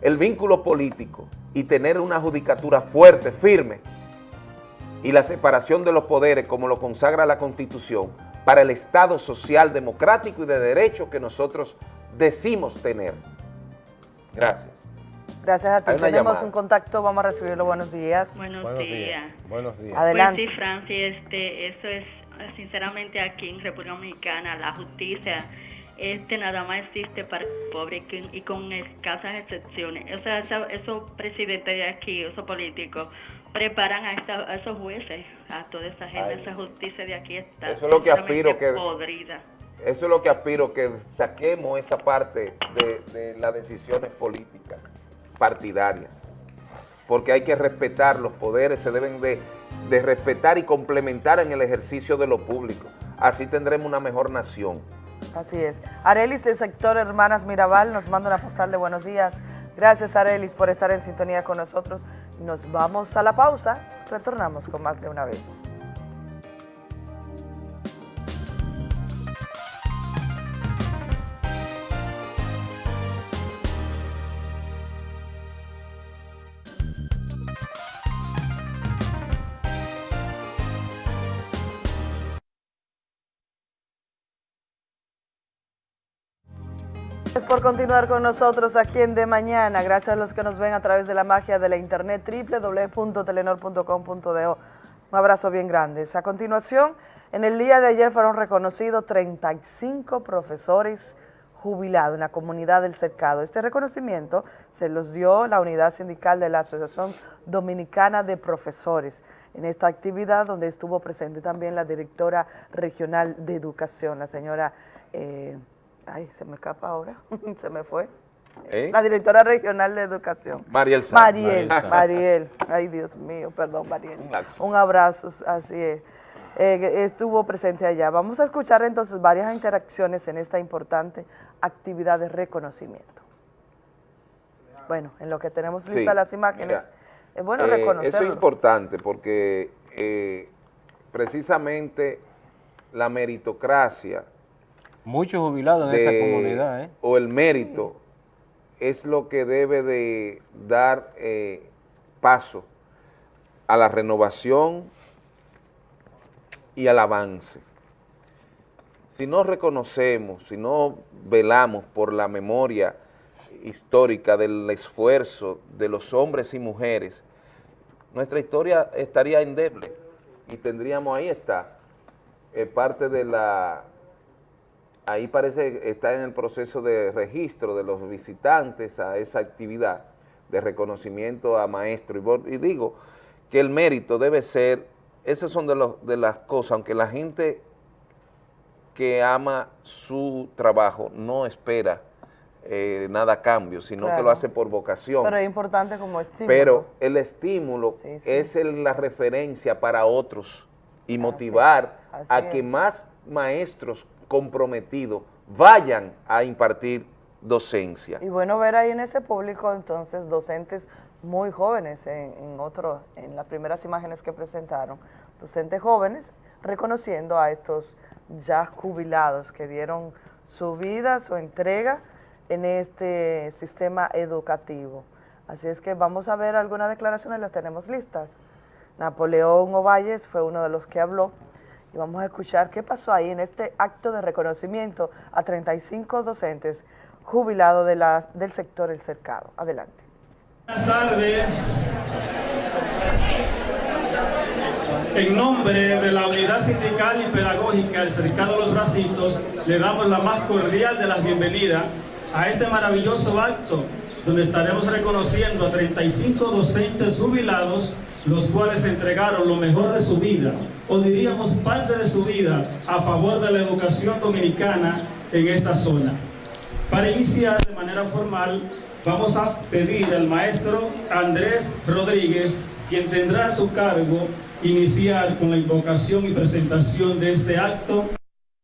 el vínculo político y tener una judicatura fuerte, firme, y la separación de los poderes como lo consagra la Constitución para el Estado social, democrático y de derecho que nosotros decimos tener. Gracias. Gracias a ti. Tenemos llamada. un contacto, vamos a recibirlo. Buenos días. Buenos, Buenos días. días. Buenos días. Adelante. Pues sí, Francis, este, eso es, sinceramente, aquí en República Dominicana, la justicia este nada más existe para el pobre y con- escasas excepciones. O sea, esa- esos presidentes de aquí, esos políticos, preparan a, esta- a esos jueces, a toda esa gente, Ay. esa justicia de aquí está Eso es lo que aspiro que- podrida. Eso es lo que aspiro, que saquemos esa parte de, de las decisiones políticas partidarias. Porque hay que respetar los poderes, se deben de, de respetar y complementar en el ejercicio de lo público. Así tendremos una mejor nación. Así es. Arelis del sector Hermanas Mirabal nos manda una postal de buenos días. Gracias Arelis por estar en sintonía con nosotros. Nos vamos a la pausa. Retornamos con más de una vez. Por continuar con nosotros aquí en De Mañana. Gracias a los que nos ven a través de la magia de la internet www.telenor.com.do. Un abrazo bien grande. A continuación, en el día de ayer fueron reconocidos 35 profesores jubilados en la comunidad del cercado. Este reconocimiento se los dio la unidad sindical de la Asociación Dominicana de Profesores en esta actividad donde estuvo presente también la directora regional de educación, la señora... eh, Ay, se me escapa ahora, se me fue. ¿Eh? La directora regional de educación. Mariel Sá. Mariel, Mariel. Ay, Dios mío, perdón, Mariel. Un. Un abrazo, así es. Eh, estuvo presente allá. Vamos a escuchar entonces varias interacciones en esta importante actividad de reconocimiento. Bueno, en lo que tenemos Sí, listas las imágenes, mira, es bueno eh, reconocerlo. Eso es importante porque eh, precisamente la meritocracia Muchos jubilados en esa comunidad, ¿eh? o el mérito es lo que debe de dar eh, paso a la renovación y al avance. Si no reconocemos, si no velamos por la memoria histórica del esfuerzo de los hombres y mujeres, nuestra historia estaría endeble y tendríamos, ahí está, eh, parte de la ahí parece que está en el proceso de registro de los visitantes a esa actividad de reconocimiento a maestro. Y, digo que el mérito debe ser, esas son de, los, de las cosas, aunque la gente que ama su trabajo no espera eh, nada a cambio, sino que lo hace por vocación. Pero es importante como estímulo. Pero el estímulo Sí, sí. es el- la referencia para otros y motivar así a es. que más maestros comprometidos vayan a impartir docencia. Y bueno ver ahí en ese público entonces docentes muy jóvenes en, en en las primeras imágenes que presentaron, docentes jóvenes reconociendo a estos ya jubilados que dieron su vida, su entrega en este sistema educativo. Así es que vamos a ver algunas declaraciones, las tenemos listas. Napoleón Ovalles fue uno de los que habló y vamos a escuchar qué pasó ahí en este acto de reconocimiento a 35 docentes jubilados de del sector El Cercado. Adelante. Buenas tardes. En nombre de la Unidad Sindical y Pedagógica del Cercado de los Bracitos, le damos la más cordial de las bienvenidas a este maravilloso acto donde estaremos reconociendo a 35 docentes jubilados los cuales entregaron lo mejor de su vida, o diríamos parte de su vida, a favor de la educación dominicana en esta zona. Para iniciar de manera formal, vamos a pedir al maestro Andrés Rodríguez, quien tendrá a su cargo iniciar con la invocación y presentación de este acto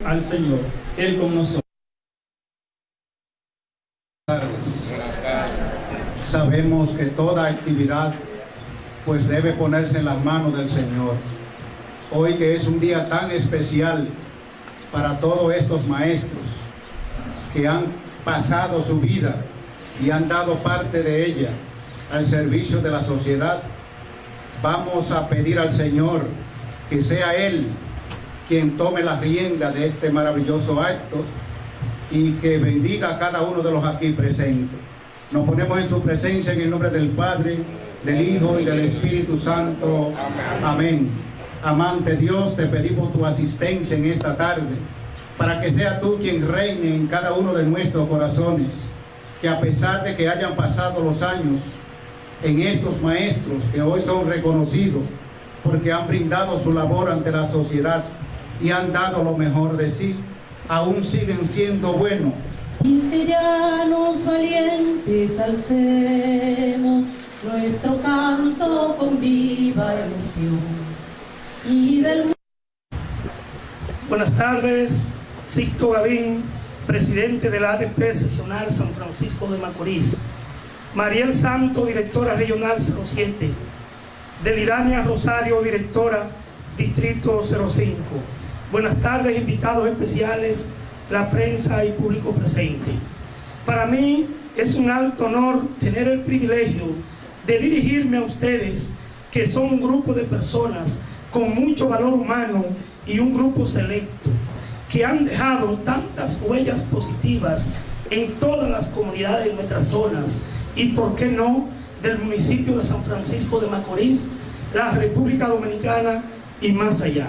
al Señor. Él con nosotros. Sabemos que toda actividad pues debe ponerse en las manos del Señor. Hoy que es un día tan especial para todos estos maestros que han pasado su vida y han dado parte de ella al servicio de la sociedad, vamos a pedir al Señor que sea Él quien tome la rienda de este maravilloso acto y que bendiga a cada uno de los aquí presentes. Nos ponemos en su presencia en el nombre del Padre, del Hijo y del Espíritu Santo. Amén. Amante Dios, te pedimos tu asistencia en esta tarde para que sea tú quien reine en cada uno de nuestros corazones, que a pesar de que hayan pasado los años en estos maestros que hoy son reconocidos porque han brindado su labor ante la sociedad y han dado lo mejor de sí, aún siguen siendo buenos. Valientes alcemos nuestro canto con viva emoción. Y del... Buenas tardes, Sisto Gavín, presidente de la ADP Sesional San Francisco de Macorís. Mariel Santo, directora regional 07. Delidania Rosario, directora Distrito 05. Buenas tardes, invitados especiales, la prensa y público presente. Para mí es un alto honor tener el privilegio de dirigirme a ustedes, que son un grupo de personas con mucho valor humano y un grupo selecto, que han dejado tantas huellas positivas en todas las comunidades de nuestras zonas y, por qué no, del municipio de San Francisco de Macorís, la República Dominicana y más allá.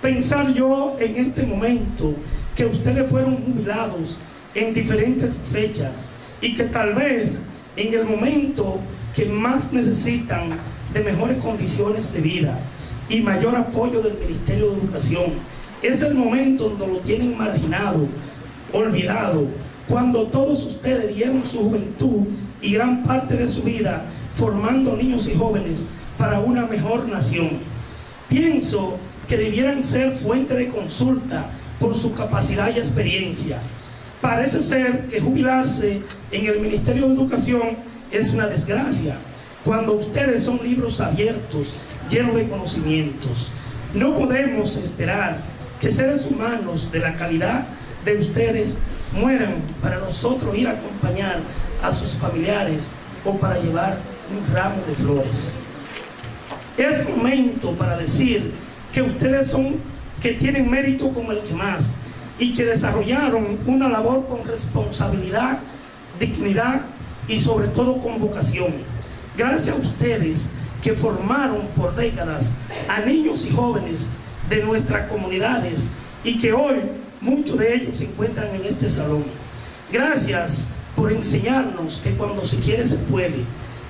Pensar yo en este momento que ustedes fueron jubilados en diferentes fechas y que tal vez en el momento que más necesitan de mejores condiciones de vida y mayor apoyo del Ministerio de Educación, es el momento donde lo tienen marginado, olvidado, cuando todos ustedes dieron su juventud y gran parte de su vida formando niños y jóvenes para una mejor nación. Pienso que debieran ser fuente de consulta por su capacidad y experiencia. Parece ser que jubilarse en el Ministerio de Educación es una desgracia, cuando ustedes son libros abiertos, llenos de conocimientos. No podemos esperar que seres humanos de la calidad de ustedes mueran para nosotros ir a acompañar a sus familiares o para llevar un ramo de flores. Es momento para decir que ustedes son, que tienen mérito como el que más y que desarrollaron una labor con responsabilidad, dignidad y sobre todo con vocación. Gracias a ustedes que formaron por décadas a niños y jóvenes de nuestras comunidades y que hoy muchos de ellos se encuentran en este salón. Gracias por enseñarnos que cuando se quiere se puede.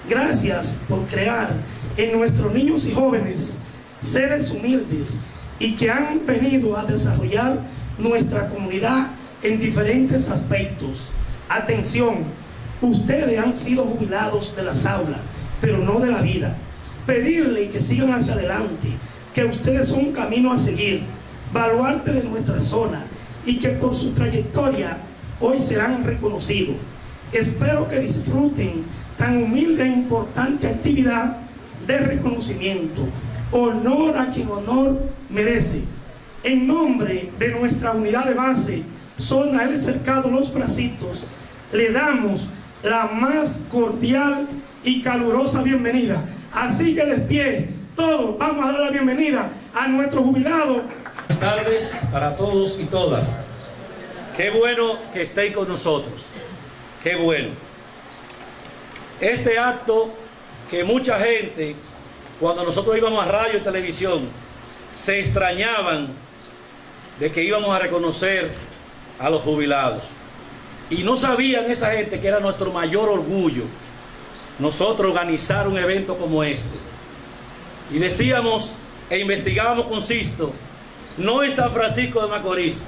Gracias por crear en nuestros niños y jóvenes seres humildes y que han venido a desarrollar nuestra comunidad en diferentes aspectos. Atención, ustedes han sido jubilados de las aulas, pero no de la vida. Pedirle que sigan hacia adelante, que ustedes son un camino a seguir, baluarte de nuestra zona y que por su trayectoria hoy serán reconocidos. Espero que disfruten tan humilde e importante actividad de reconocimiento. Honor a quien honor merece. En nombre de nuestra unidad de base, Zona El Cercado Los Bracitos, le damos la más cordial y calurosa bienvenida. Así que pie, todos vamos a dar la bienvenida a nuestro jubilado. Buenas tardes para todos y todas. Qué bueno que estéis con nosotros. Qué bueno. Este acto que mucha gente, cuando nosotros íbamos a radio y televisión, se extrañaban de que íbamos a reconocer a los jubilados. Y no sabían esa gente que era nuestro mayor orgullo, nosotros organizar un evento como este. Y decíamos e investigábamos con Sisto, no en San Francisco de Macorís,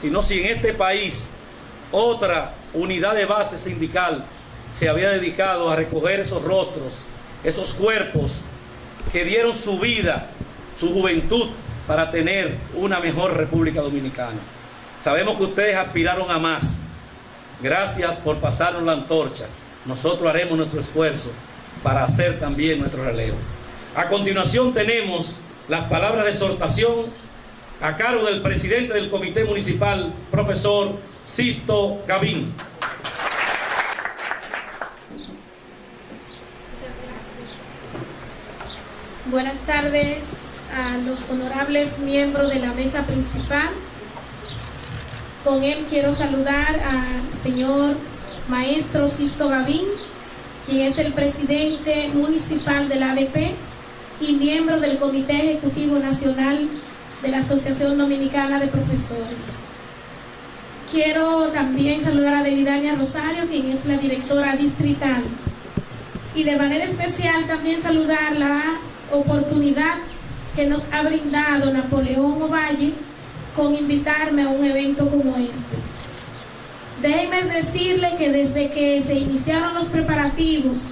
sino si en este país otra unidad de base sindical se había dedicado a recoger esos rostros, esos cuerpos que dieron su vida, su juventud para tener una mejor República Dominicana. Sabemos que ustedes aspiraron a más. Gracias por pasarnos la antorcha. Nosotros haremos nuestro esfuerzo para hacer también nuestro relevo. A continuación tenemos las palabras de exhortación a cargo del presidente del Comité Municipal, profesor Sisto Gavín. Buenas tardes a los honorables miembros de la mesa principal. Con él quiero saludar al señor maestro Sisto Gavín, quien es el presidente municipal de la ADP y miembro del Comité Ejecutivo Nacional de la Asociación Dominicana de Profesores. Quiero también saludar a Delidania Rosario, quien es la directora distrital. Y de manera especial también saludar la oportunidad que nos ha brindado Napoleón Ovalle con invitarme a un evento como este. Déjenme decirle que desde que se iniciaron los preparativos,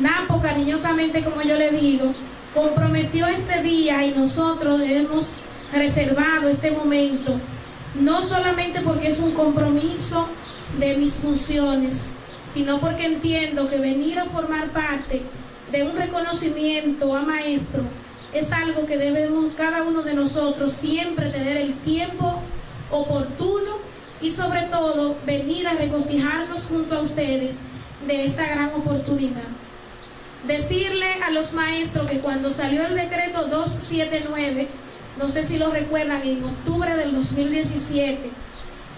Napo, cariñosamente como yo le digo, comprometió este día y nosotros hemos reservado este momento, no solamente porque es un compromiso de mis funciones, sino porque entiendo que venir a formar parte de un reconocimiento a maestro es algo que debemos cada uno de nosotros siempre tener el tiempo oportuno y sobre todo venir a regocijarnos junto a ustedes de esta gran oportunidad. Decirle a los maestros que cuando salió el decreto 279, no sé si lo recuerdan, en octubre del 2017,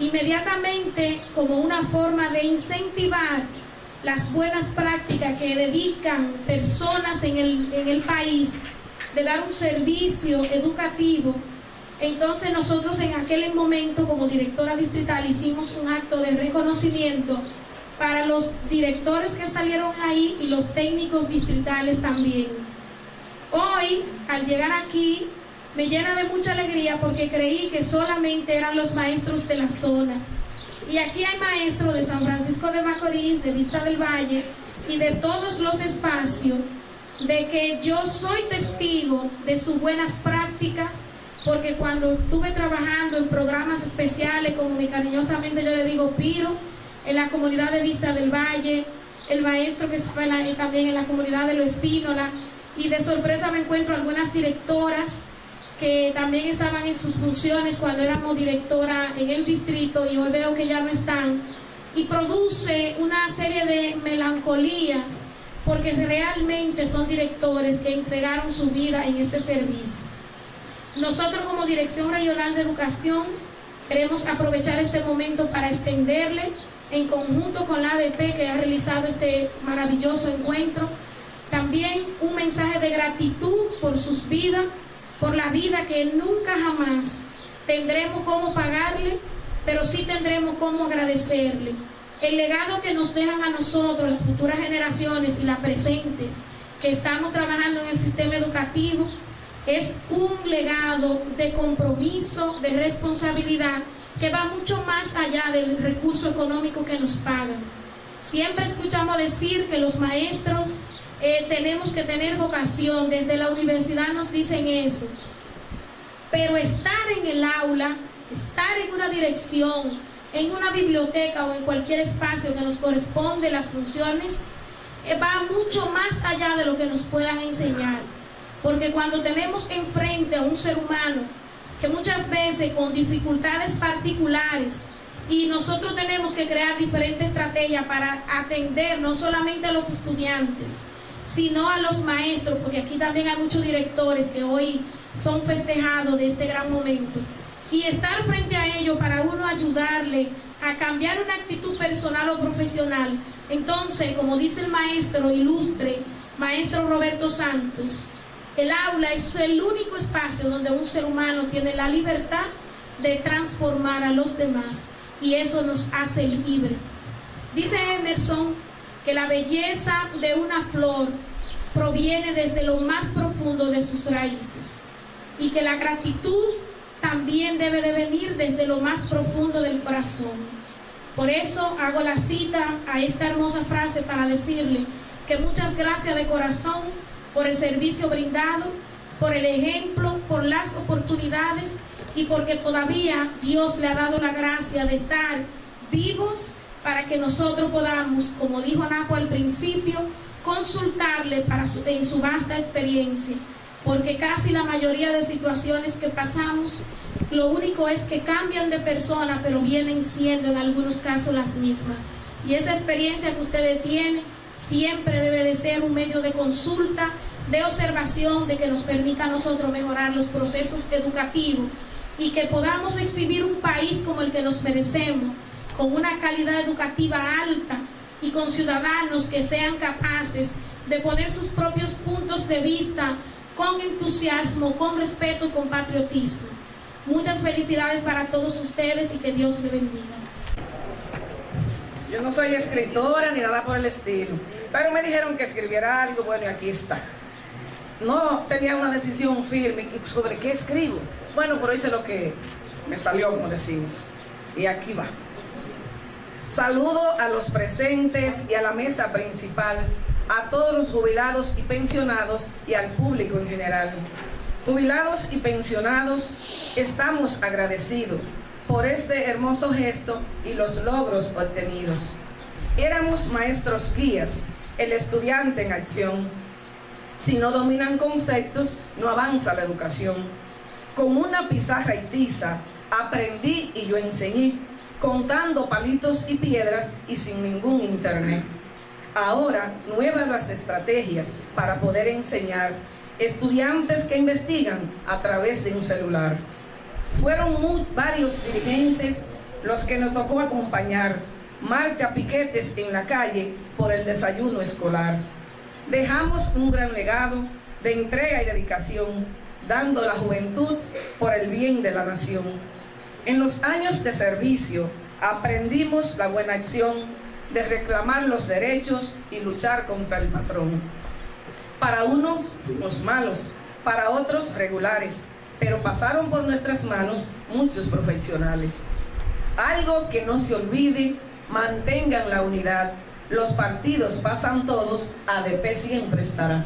inmediatamente como una forma de incentivar las buenas prácticas que dedican personas en el, en el país, de dar un servicio educativo, entonces nosotros en aquel momento como directora distrital hicimos un acto de reconocimiento para los directores que salieron ahí y los técnicos distritales también. Hoy, al llegar aquí, me llena de mucha alegría porque creí que solamente eran los maestros de la zona. Y aquí hay maestros de San Francisco de Macorís, de Vista del Valle y de todos los espacios de que yo soy testigo de sus buenas prácticas, porque cuando estuve trabajando en programas especiales, como mi cariñosamente yo le digo Piro, en la comunidad de Vista del Valle, el maestro que estaba también en la comunidad de Lo Espínola, y de sorpresa me encuentro algunas directoras que también estaban en sus funciones cuando éramos directora en el distrito y hoy veo que ya no están, y produce una serie de melancolías porque realmente son directores que entregaron su vida en este servicio. Nosotros como Dirección Regional de Educación queremos aprovechar este momento para extenderle en conjunto con la ADP que ha realizado este maravilloso encuentro, también un mensaje de gratitud por sus vidas, por la vida que nunca jamás tendremos cómo pagarle, pero sí tendremos cómo agradecerle. El legado que nos dejan a nosotros, las futuras generaciones y la presente, que estamos trabajando en el sistema educativo, es un legado de compromiso, de responsabilidad, que va mucho más allá del recurso económico que nos pagan. Siempre escuchamos decir que los maestros eh, tenemos que tener vocación, desde la universidad nos dicen eso. Pero estar en el aula, estar en una dirección, en una biblioteca o en cualquier espacio que nos corresponde las funciones, eh, va mucho más allá de lo que nos puedan enseñar. Porque cuando tenemos enfrente a un ser humano que muchas veces con dificultades particulares y nosotros tenemos que crear diferentes estrategias para atender no solamente a los estudiantes, sino a los maestros, porque aquí también hay muchos directores que hoy son festejados de este gran momento. Y estar frente a ellos para uno ayudarle a cambiar una actitud personal o profesional. Entonces, como dice el maestro ilustre, maestro Roberto Santos, el aula es el único espacio donde un ser humano tiene la libertad de transformar a los demás y eso nos hace libre. Dice Emerson que la belleza de una flor proviene desde lo más profundo de sus raíces y que la gratitud también debe de venir desde lo más profundo del corazón. Por eso hago la cita a esta hermosa frase para decirle que muchas gracias de corazón por el servicio brindado, por el ejemplo, por las oportunidades y porque todavía Dios le ha dado la gracia de estar vivos para que nosotros podamos, como dijo Napo al principio, consultarle en su vasta experiencia, porque casi la mayoría de situaciones que pasamos, lo único es que cambian de persona, pero vienen siendo en algunos casos las mismas. Y esa experiencia que ustedes tienen siempre debe de ser un medio de consulta, de observación, de que nos permita a nosotros mejorar los procesos educativos y que podamos exhibir un país como el que nos merecemos, con una calidad educativa alta y con ciudadanos que sean capaces de poner sus propios puntos de vista con entusiasmo, con respeto y con patriotismo. Muchas felicidades para todos ustedes y que Dios les bendiga. Yo no soy escritora ni nada por el estilo, pero me dijeron que escribiera algo, bueno, y aquí está. No tenía una decisión firme sobre qué escribo. Bueno, pero hice lo que me salió, como decimos. Y aquí va. Saludo a los presentes y a la mesa principal, a todos los jubilados y pensionados y al público en general. Jubilados y pensionados, estamos agradecidos por este hermoso gesto y los logros obtenidos. Éramos maestros guías, el estudiante en acción. Si no dominan conceptos, no avanza la educación. Con una pizarra y tiza, aprendí y yo enseñé, contando palitos y piedras y sin ningún internet. Ahora, nuevas las estrategias para poder enseñar estudiantes que investigan a través de un celular. Fueron varios dirigentes los que nos tocó acompañar, marcha piquetes en la calle por el desayuno escolar. Dejamos un gran legado de entrega y dedicación, dando la juventud por el bien de la nación. En los años de servicio aprendimos la buena acción de reclamar los derechos y luchar contra el patrón. Para unos, los malos, para otros, regulares, pero pasaron por nuestras manos muchos profesionales. Algo que no se olvide, mantengan la unidad. Los partidos pasan todos, ADP siempre estará.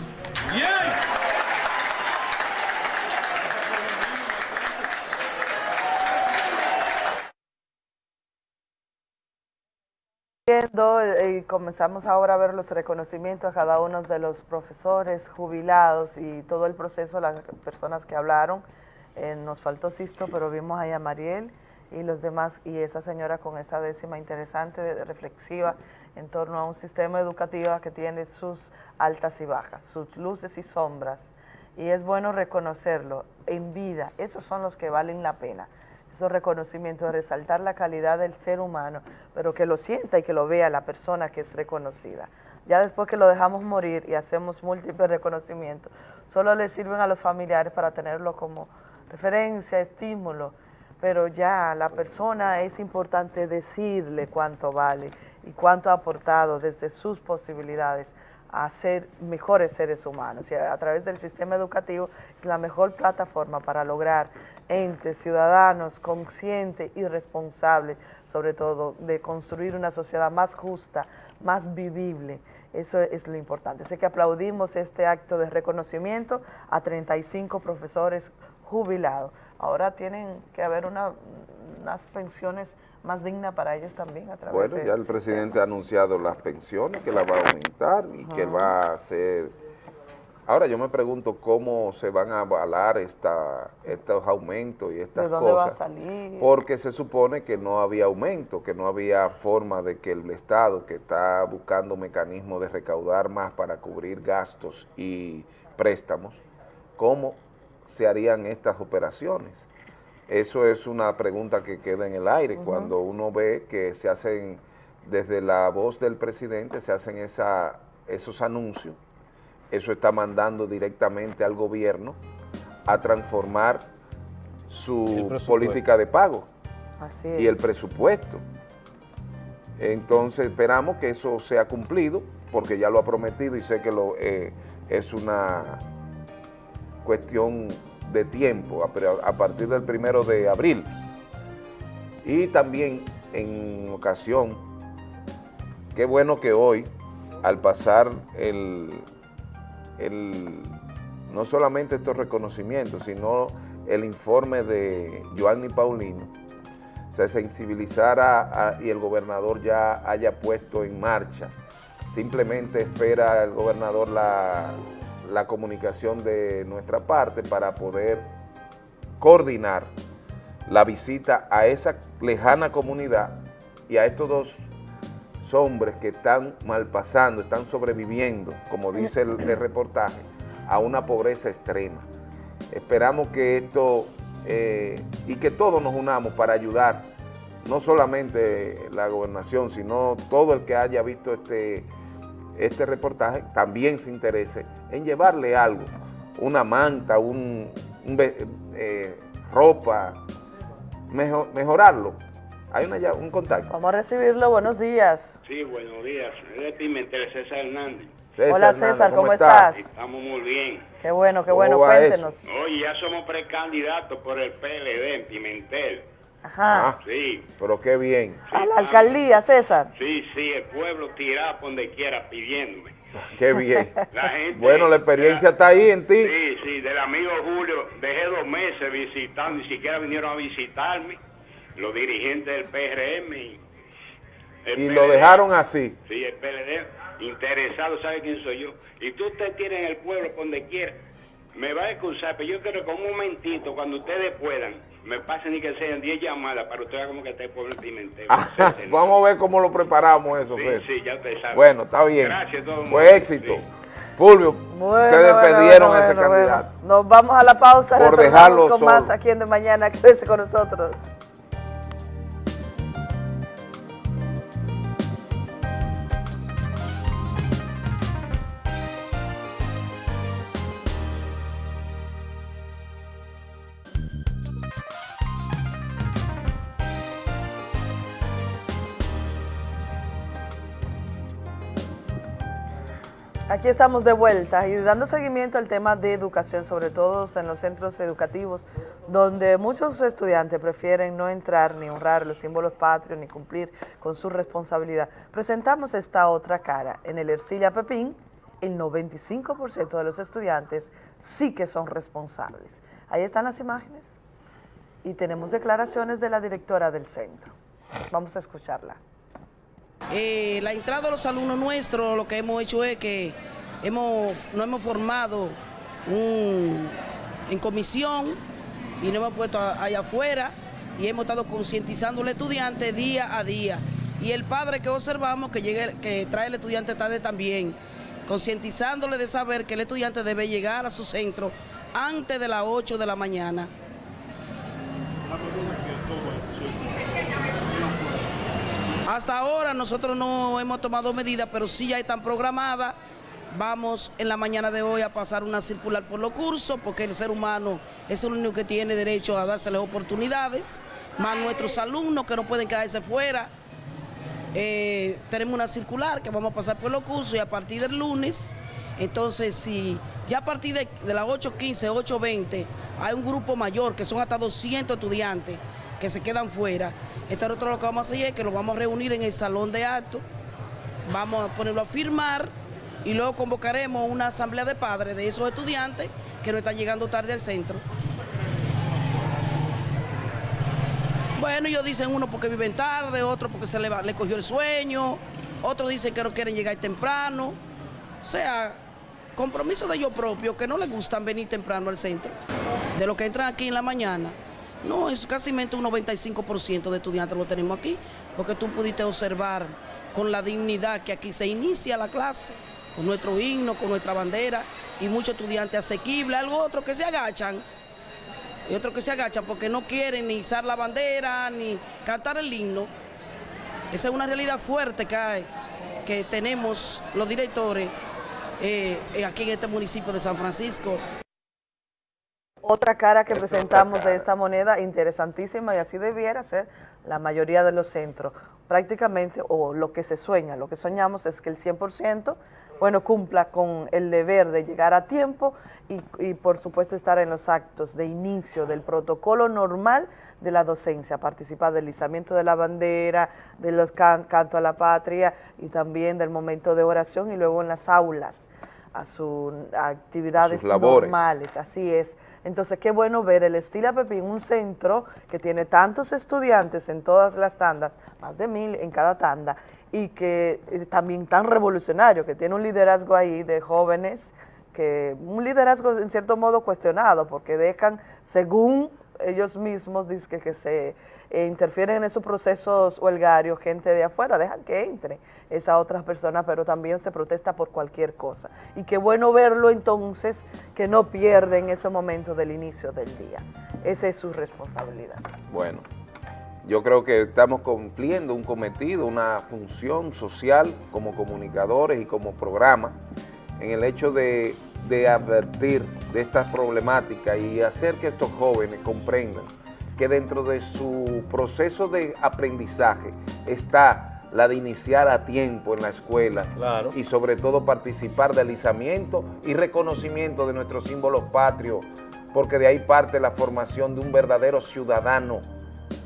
Eh, y comenzamos ahora a ver los reconocimientos a cada uno de los profesores jubilados y todo el proceso, las personas que hablaron. Eh, nos faltó Sisto, pero vimos ahí a Mariel y los demás, y esa señora con esa décima interesante, reflexiva, en torno a un sistema educativo que tiene sus altas y bajas, sus luces y sombras, y es bueno reconocerlo en vida, esos son los que valen la pena esos reconocimientos, resaltar la calidad del ser humano, pero que lo sienta y que lo vea la persona que es reconocida. Ya después que lo dejamos morir y hacemos múltiples reconocimientos, solo le sirven a los familiares para tenerlo como referencia, estímulo, pero ya la persona es importante decirle cuánto vale y cuánto ha aportado desde sus posibilidades a ser mejores seres humanos y a, través del sistema educativo es la mejor plataforma para lograr entes, ciudadanos conscientes y responsables, sobre todo de construir una sociedad más justa, más vivible. Eso es lo importante. Sé que aplaudimos este acto de reconocimiento a 35 profesores jubilados. Ahora tienen que haber una unas pensiones más dignas para ellos también a través Bueno, de ya el presidente ha anunciado las pensiones, que las va a aumentar y que va a hacer... Ahora yo me pregunto cómo se van a avalar esta, estos aumentos y estas ¿De dónde va a cosas. salir? Porque se supone que no había aumento, que no había forma de que el Estado, que está buscando mecanismos de recaudar más para cubrir gastos y préstamos, ¿cómo se harían estas operaciones? Eso es una pregunta que queda en el aire cuando uno ve que se hacen, desde la voz del presidente, se hacen esa, esos anuncios, eso está mandando directamente al gobierno a transformar su política de pago Así y el es. presupuesto. Entonces esperamos que eso sea cumplido, porque ya lo ha prometido y sé que lo, eh, es una cuestión de tiempo, a, partir del primero de abril. Y también en ocasión, qué bueno que hoy, al pasar el, el- no solamente estos reconocimientos, sino el informe de Joanny Paulino, se sensibilizara y el gobernador ya haya puesto en marcha. Simplemente espera el gobernador la, la comunicación de nuestra parte para poder coordinar la visita a esa lejana comunidad y a estos dos hombres que están malpasando, están sobreviviendo, como dice el, el reportaje, a una pobreza extrema. Esperamos que esto eh, y que todos nos unamos para ayudar, no solamente la gobernación, sino todo el que haya visto este, este reportaje también se interese en llevarle algo, una manta, un, eh, ropa, mejo- mejorarlo. Hay una, un contacto. Vamos a recibirlo, buenos días. Sí, buenos días. Es de Pimentel, César Hernández. César Hola Hernández, César, ¿cómo, estás? estás? Estamos muy bien. Qué bueno, qué ¿Cómo bueno, cuéntenos. Oye, ya somos precandidatos por el PLD en Pimentel. Ajá. Sí, Pero qué bien. A la alcaldía, César. sí, sí, el pueblo por donde quiera pidiéndome. Qué bien. La gente, Bueno, la experiencia está ahí en ti. Sí, sí, del amigo Julio, dejé dos meses visitando, ni siquiera vinieron a visitarme los dirigentes del PRM. Y, Y lo dejaron así. Sí, el PLD, interesado, ¿sabe quién soy yo? Y tú te tienes en el pueblo por donde quiera. Me va a excusar, pero yo quiero que un momentito, cuando ustedes puedan, me pasen y que sean 10 llamadas para usted como que está el pueblo en Pimentel. Vamos a ver cómo lo preparamos eso, Sí, César. sí, ya usted sabe. Bueno, está bien. Gracias a todo el mundo. Fue éxito. Fulvio, Bueno, ustedes bueno, perdieron bueno, a ese bueno, candidato. bueno. Nos vamos a la pausa, Por retornamos dejarlo con más aquí en De Mañana. Quédese con nosotros. Aquí estamos de vuelta y dando seguimiento al tema de educación, sobre todo en los centros educativos, donde muchos estudiantes prefieren no entrar ni honrar los símbolos patrios ni cumplir con su responsabilidad. Presentamos esta otra cara. En el Ercilia Pepín, el 95% de los estudiantes sí que son responsables. Ahí están las imágenes y tenemos declaraciones de la directora del centro. Vamos a escucharla. Eh, la entrada de los alumnos nuestros, lo que hemos hecho es que hemos, nos hemos formado un- en comisión y nos hemos puesto allá afuera y hemos estado concientizando al estudiante día a día. Y el padre que observamos que, llegue, que trae el estudiante tarde también, concientizándole de saber que el estudiante debe llegar a su centro antes de las 8 de la mañana. Hasta ahora nosotros no hemos tomado medidas, pero sí ya están programadas. Vamos en la mañana de hoy a pasar una circular por los cursos, porque el ser humano es el único que tiene derecho a dárseles oportunidades, más nuestros alumnos que no pueden quedarse fuera. Eh, tenemos una circular que vamos a pasar por los cursos y a partir del lunes, entonces si ya a partir de, de las 8.15, 8.20 hay un grupo mayor que son hasta 200 estudiantes que se quedan fuera, entonces nosotros lo que vamos a hacer es que los vamos a reunir en el salón de actos, vamos a ponerlo a firmar y luego convocaremos una asamblea de padres de esos estudiantes que no están llegando tarde al centro. Bueno, ellos dicen uno porque viven tarde, otro porque se le, cogió el sueño, otro dice que no quieren llegar temprano. O sea, compromiso de ellos propios, que no les gustan venir temprano al centro. De los que entran aquí en la mañana, no, es casi un 95% de estudiantes lo tenemos aquí, porque tú pudiste observar con la dignidad que aquí se inicia la clase, con nuestro himno, con nuestra bandera, y muchos estudiantes asequibles, algo otro que se agachan, y otros que se agachan porque no quieren ni izar la bandera, ni cantar el himno. Esa es una realidad fuerte que hay, que tenemos los directores eh, eh, aquí en este municipio de San Francisco. Otra cara que presentamos de esta moneda interesantísima y así debiera ser la mayoría de los centros. Prácticamente, o lo que se sueña, lo que soñamos es que el 100%, bueno, cumpla con el deber de llegar a tiempo y, y, por supuesto estar en los actos de inicio del protocolo normal de la docencia, participar del izamiento de la bandera, de los can canto a la patria y también del momento de oración y luego en las aulas a sus actividades Sus labores. normales, así es. Entonces, qué bueno ver el Estila Pepín, un centro que tiene tantos estudiantes en todas las tandas, más de mil en cada tanda, y que es también tan revolucionario, que tiene un liderazgo ahí de jóvenes, que un liderazgo en cierto modo cuestionado, porque dejan, según ellos mismos, dicen que se eh, interfieren en esos procesos huelgarios, gente de afuera, dejan que entre esas otras personas, pero también se protesta por cualquier cosa. Y qué bueno verlo entonces, que no pierden ese momento del inicio del día. Esa es su responsabilidad. Bueno, yo creo que estamos cumpliendo un cometido, una función social como comunicadores y como programa en el hecho de, de advertir de estas problemáticas y hacer que estos jóvenes comprendan que dentro de su proceso de aprendizaje está la de iniciar a tiempo en la escuela y sobre todo participar del izamiento y reconocimiento de nuestros símbolos patrios, porque de ahí parte la formación de un verdadero ciudadano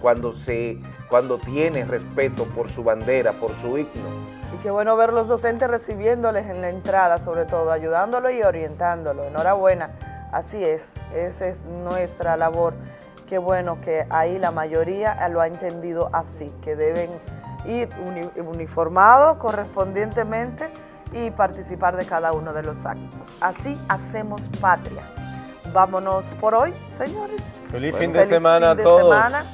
cuando, se, cuando tiene respeto por su bandera, por su himno. Y qué bueno ver los docentes recibiéndoles en la entrada, sobre todo, ayudándolos y orientándolo. Enhorabuena, así es, esa es nuestra labor. Qué bueno que ahí la mayoría lo ha entendido así, que deben ir uni uniformados correspondientemente y participar de cada uno de los actos. Así hacemos patria. Vámonos por hoy, señores. Feliz fin de semana a fin de todos. semana.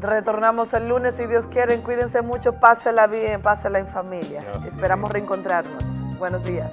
Retornamos el lunes si Dios quiere. Cuídense mucho, pásela bien, pásela en familia. Esperamos reencontrarnos. Buenos días.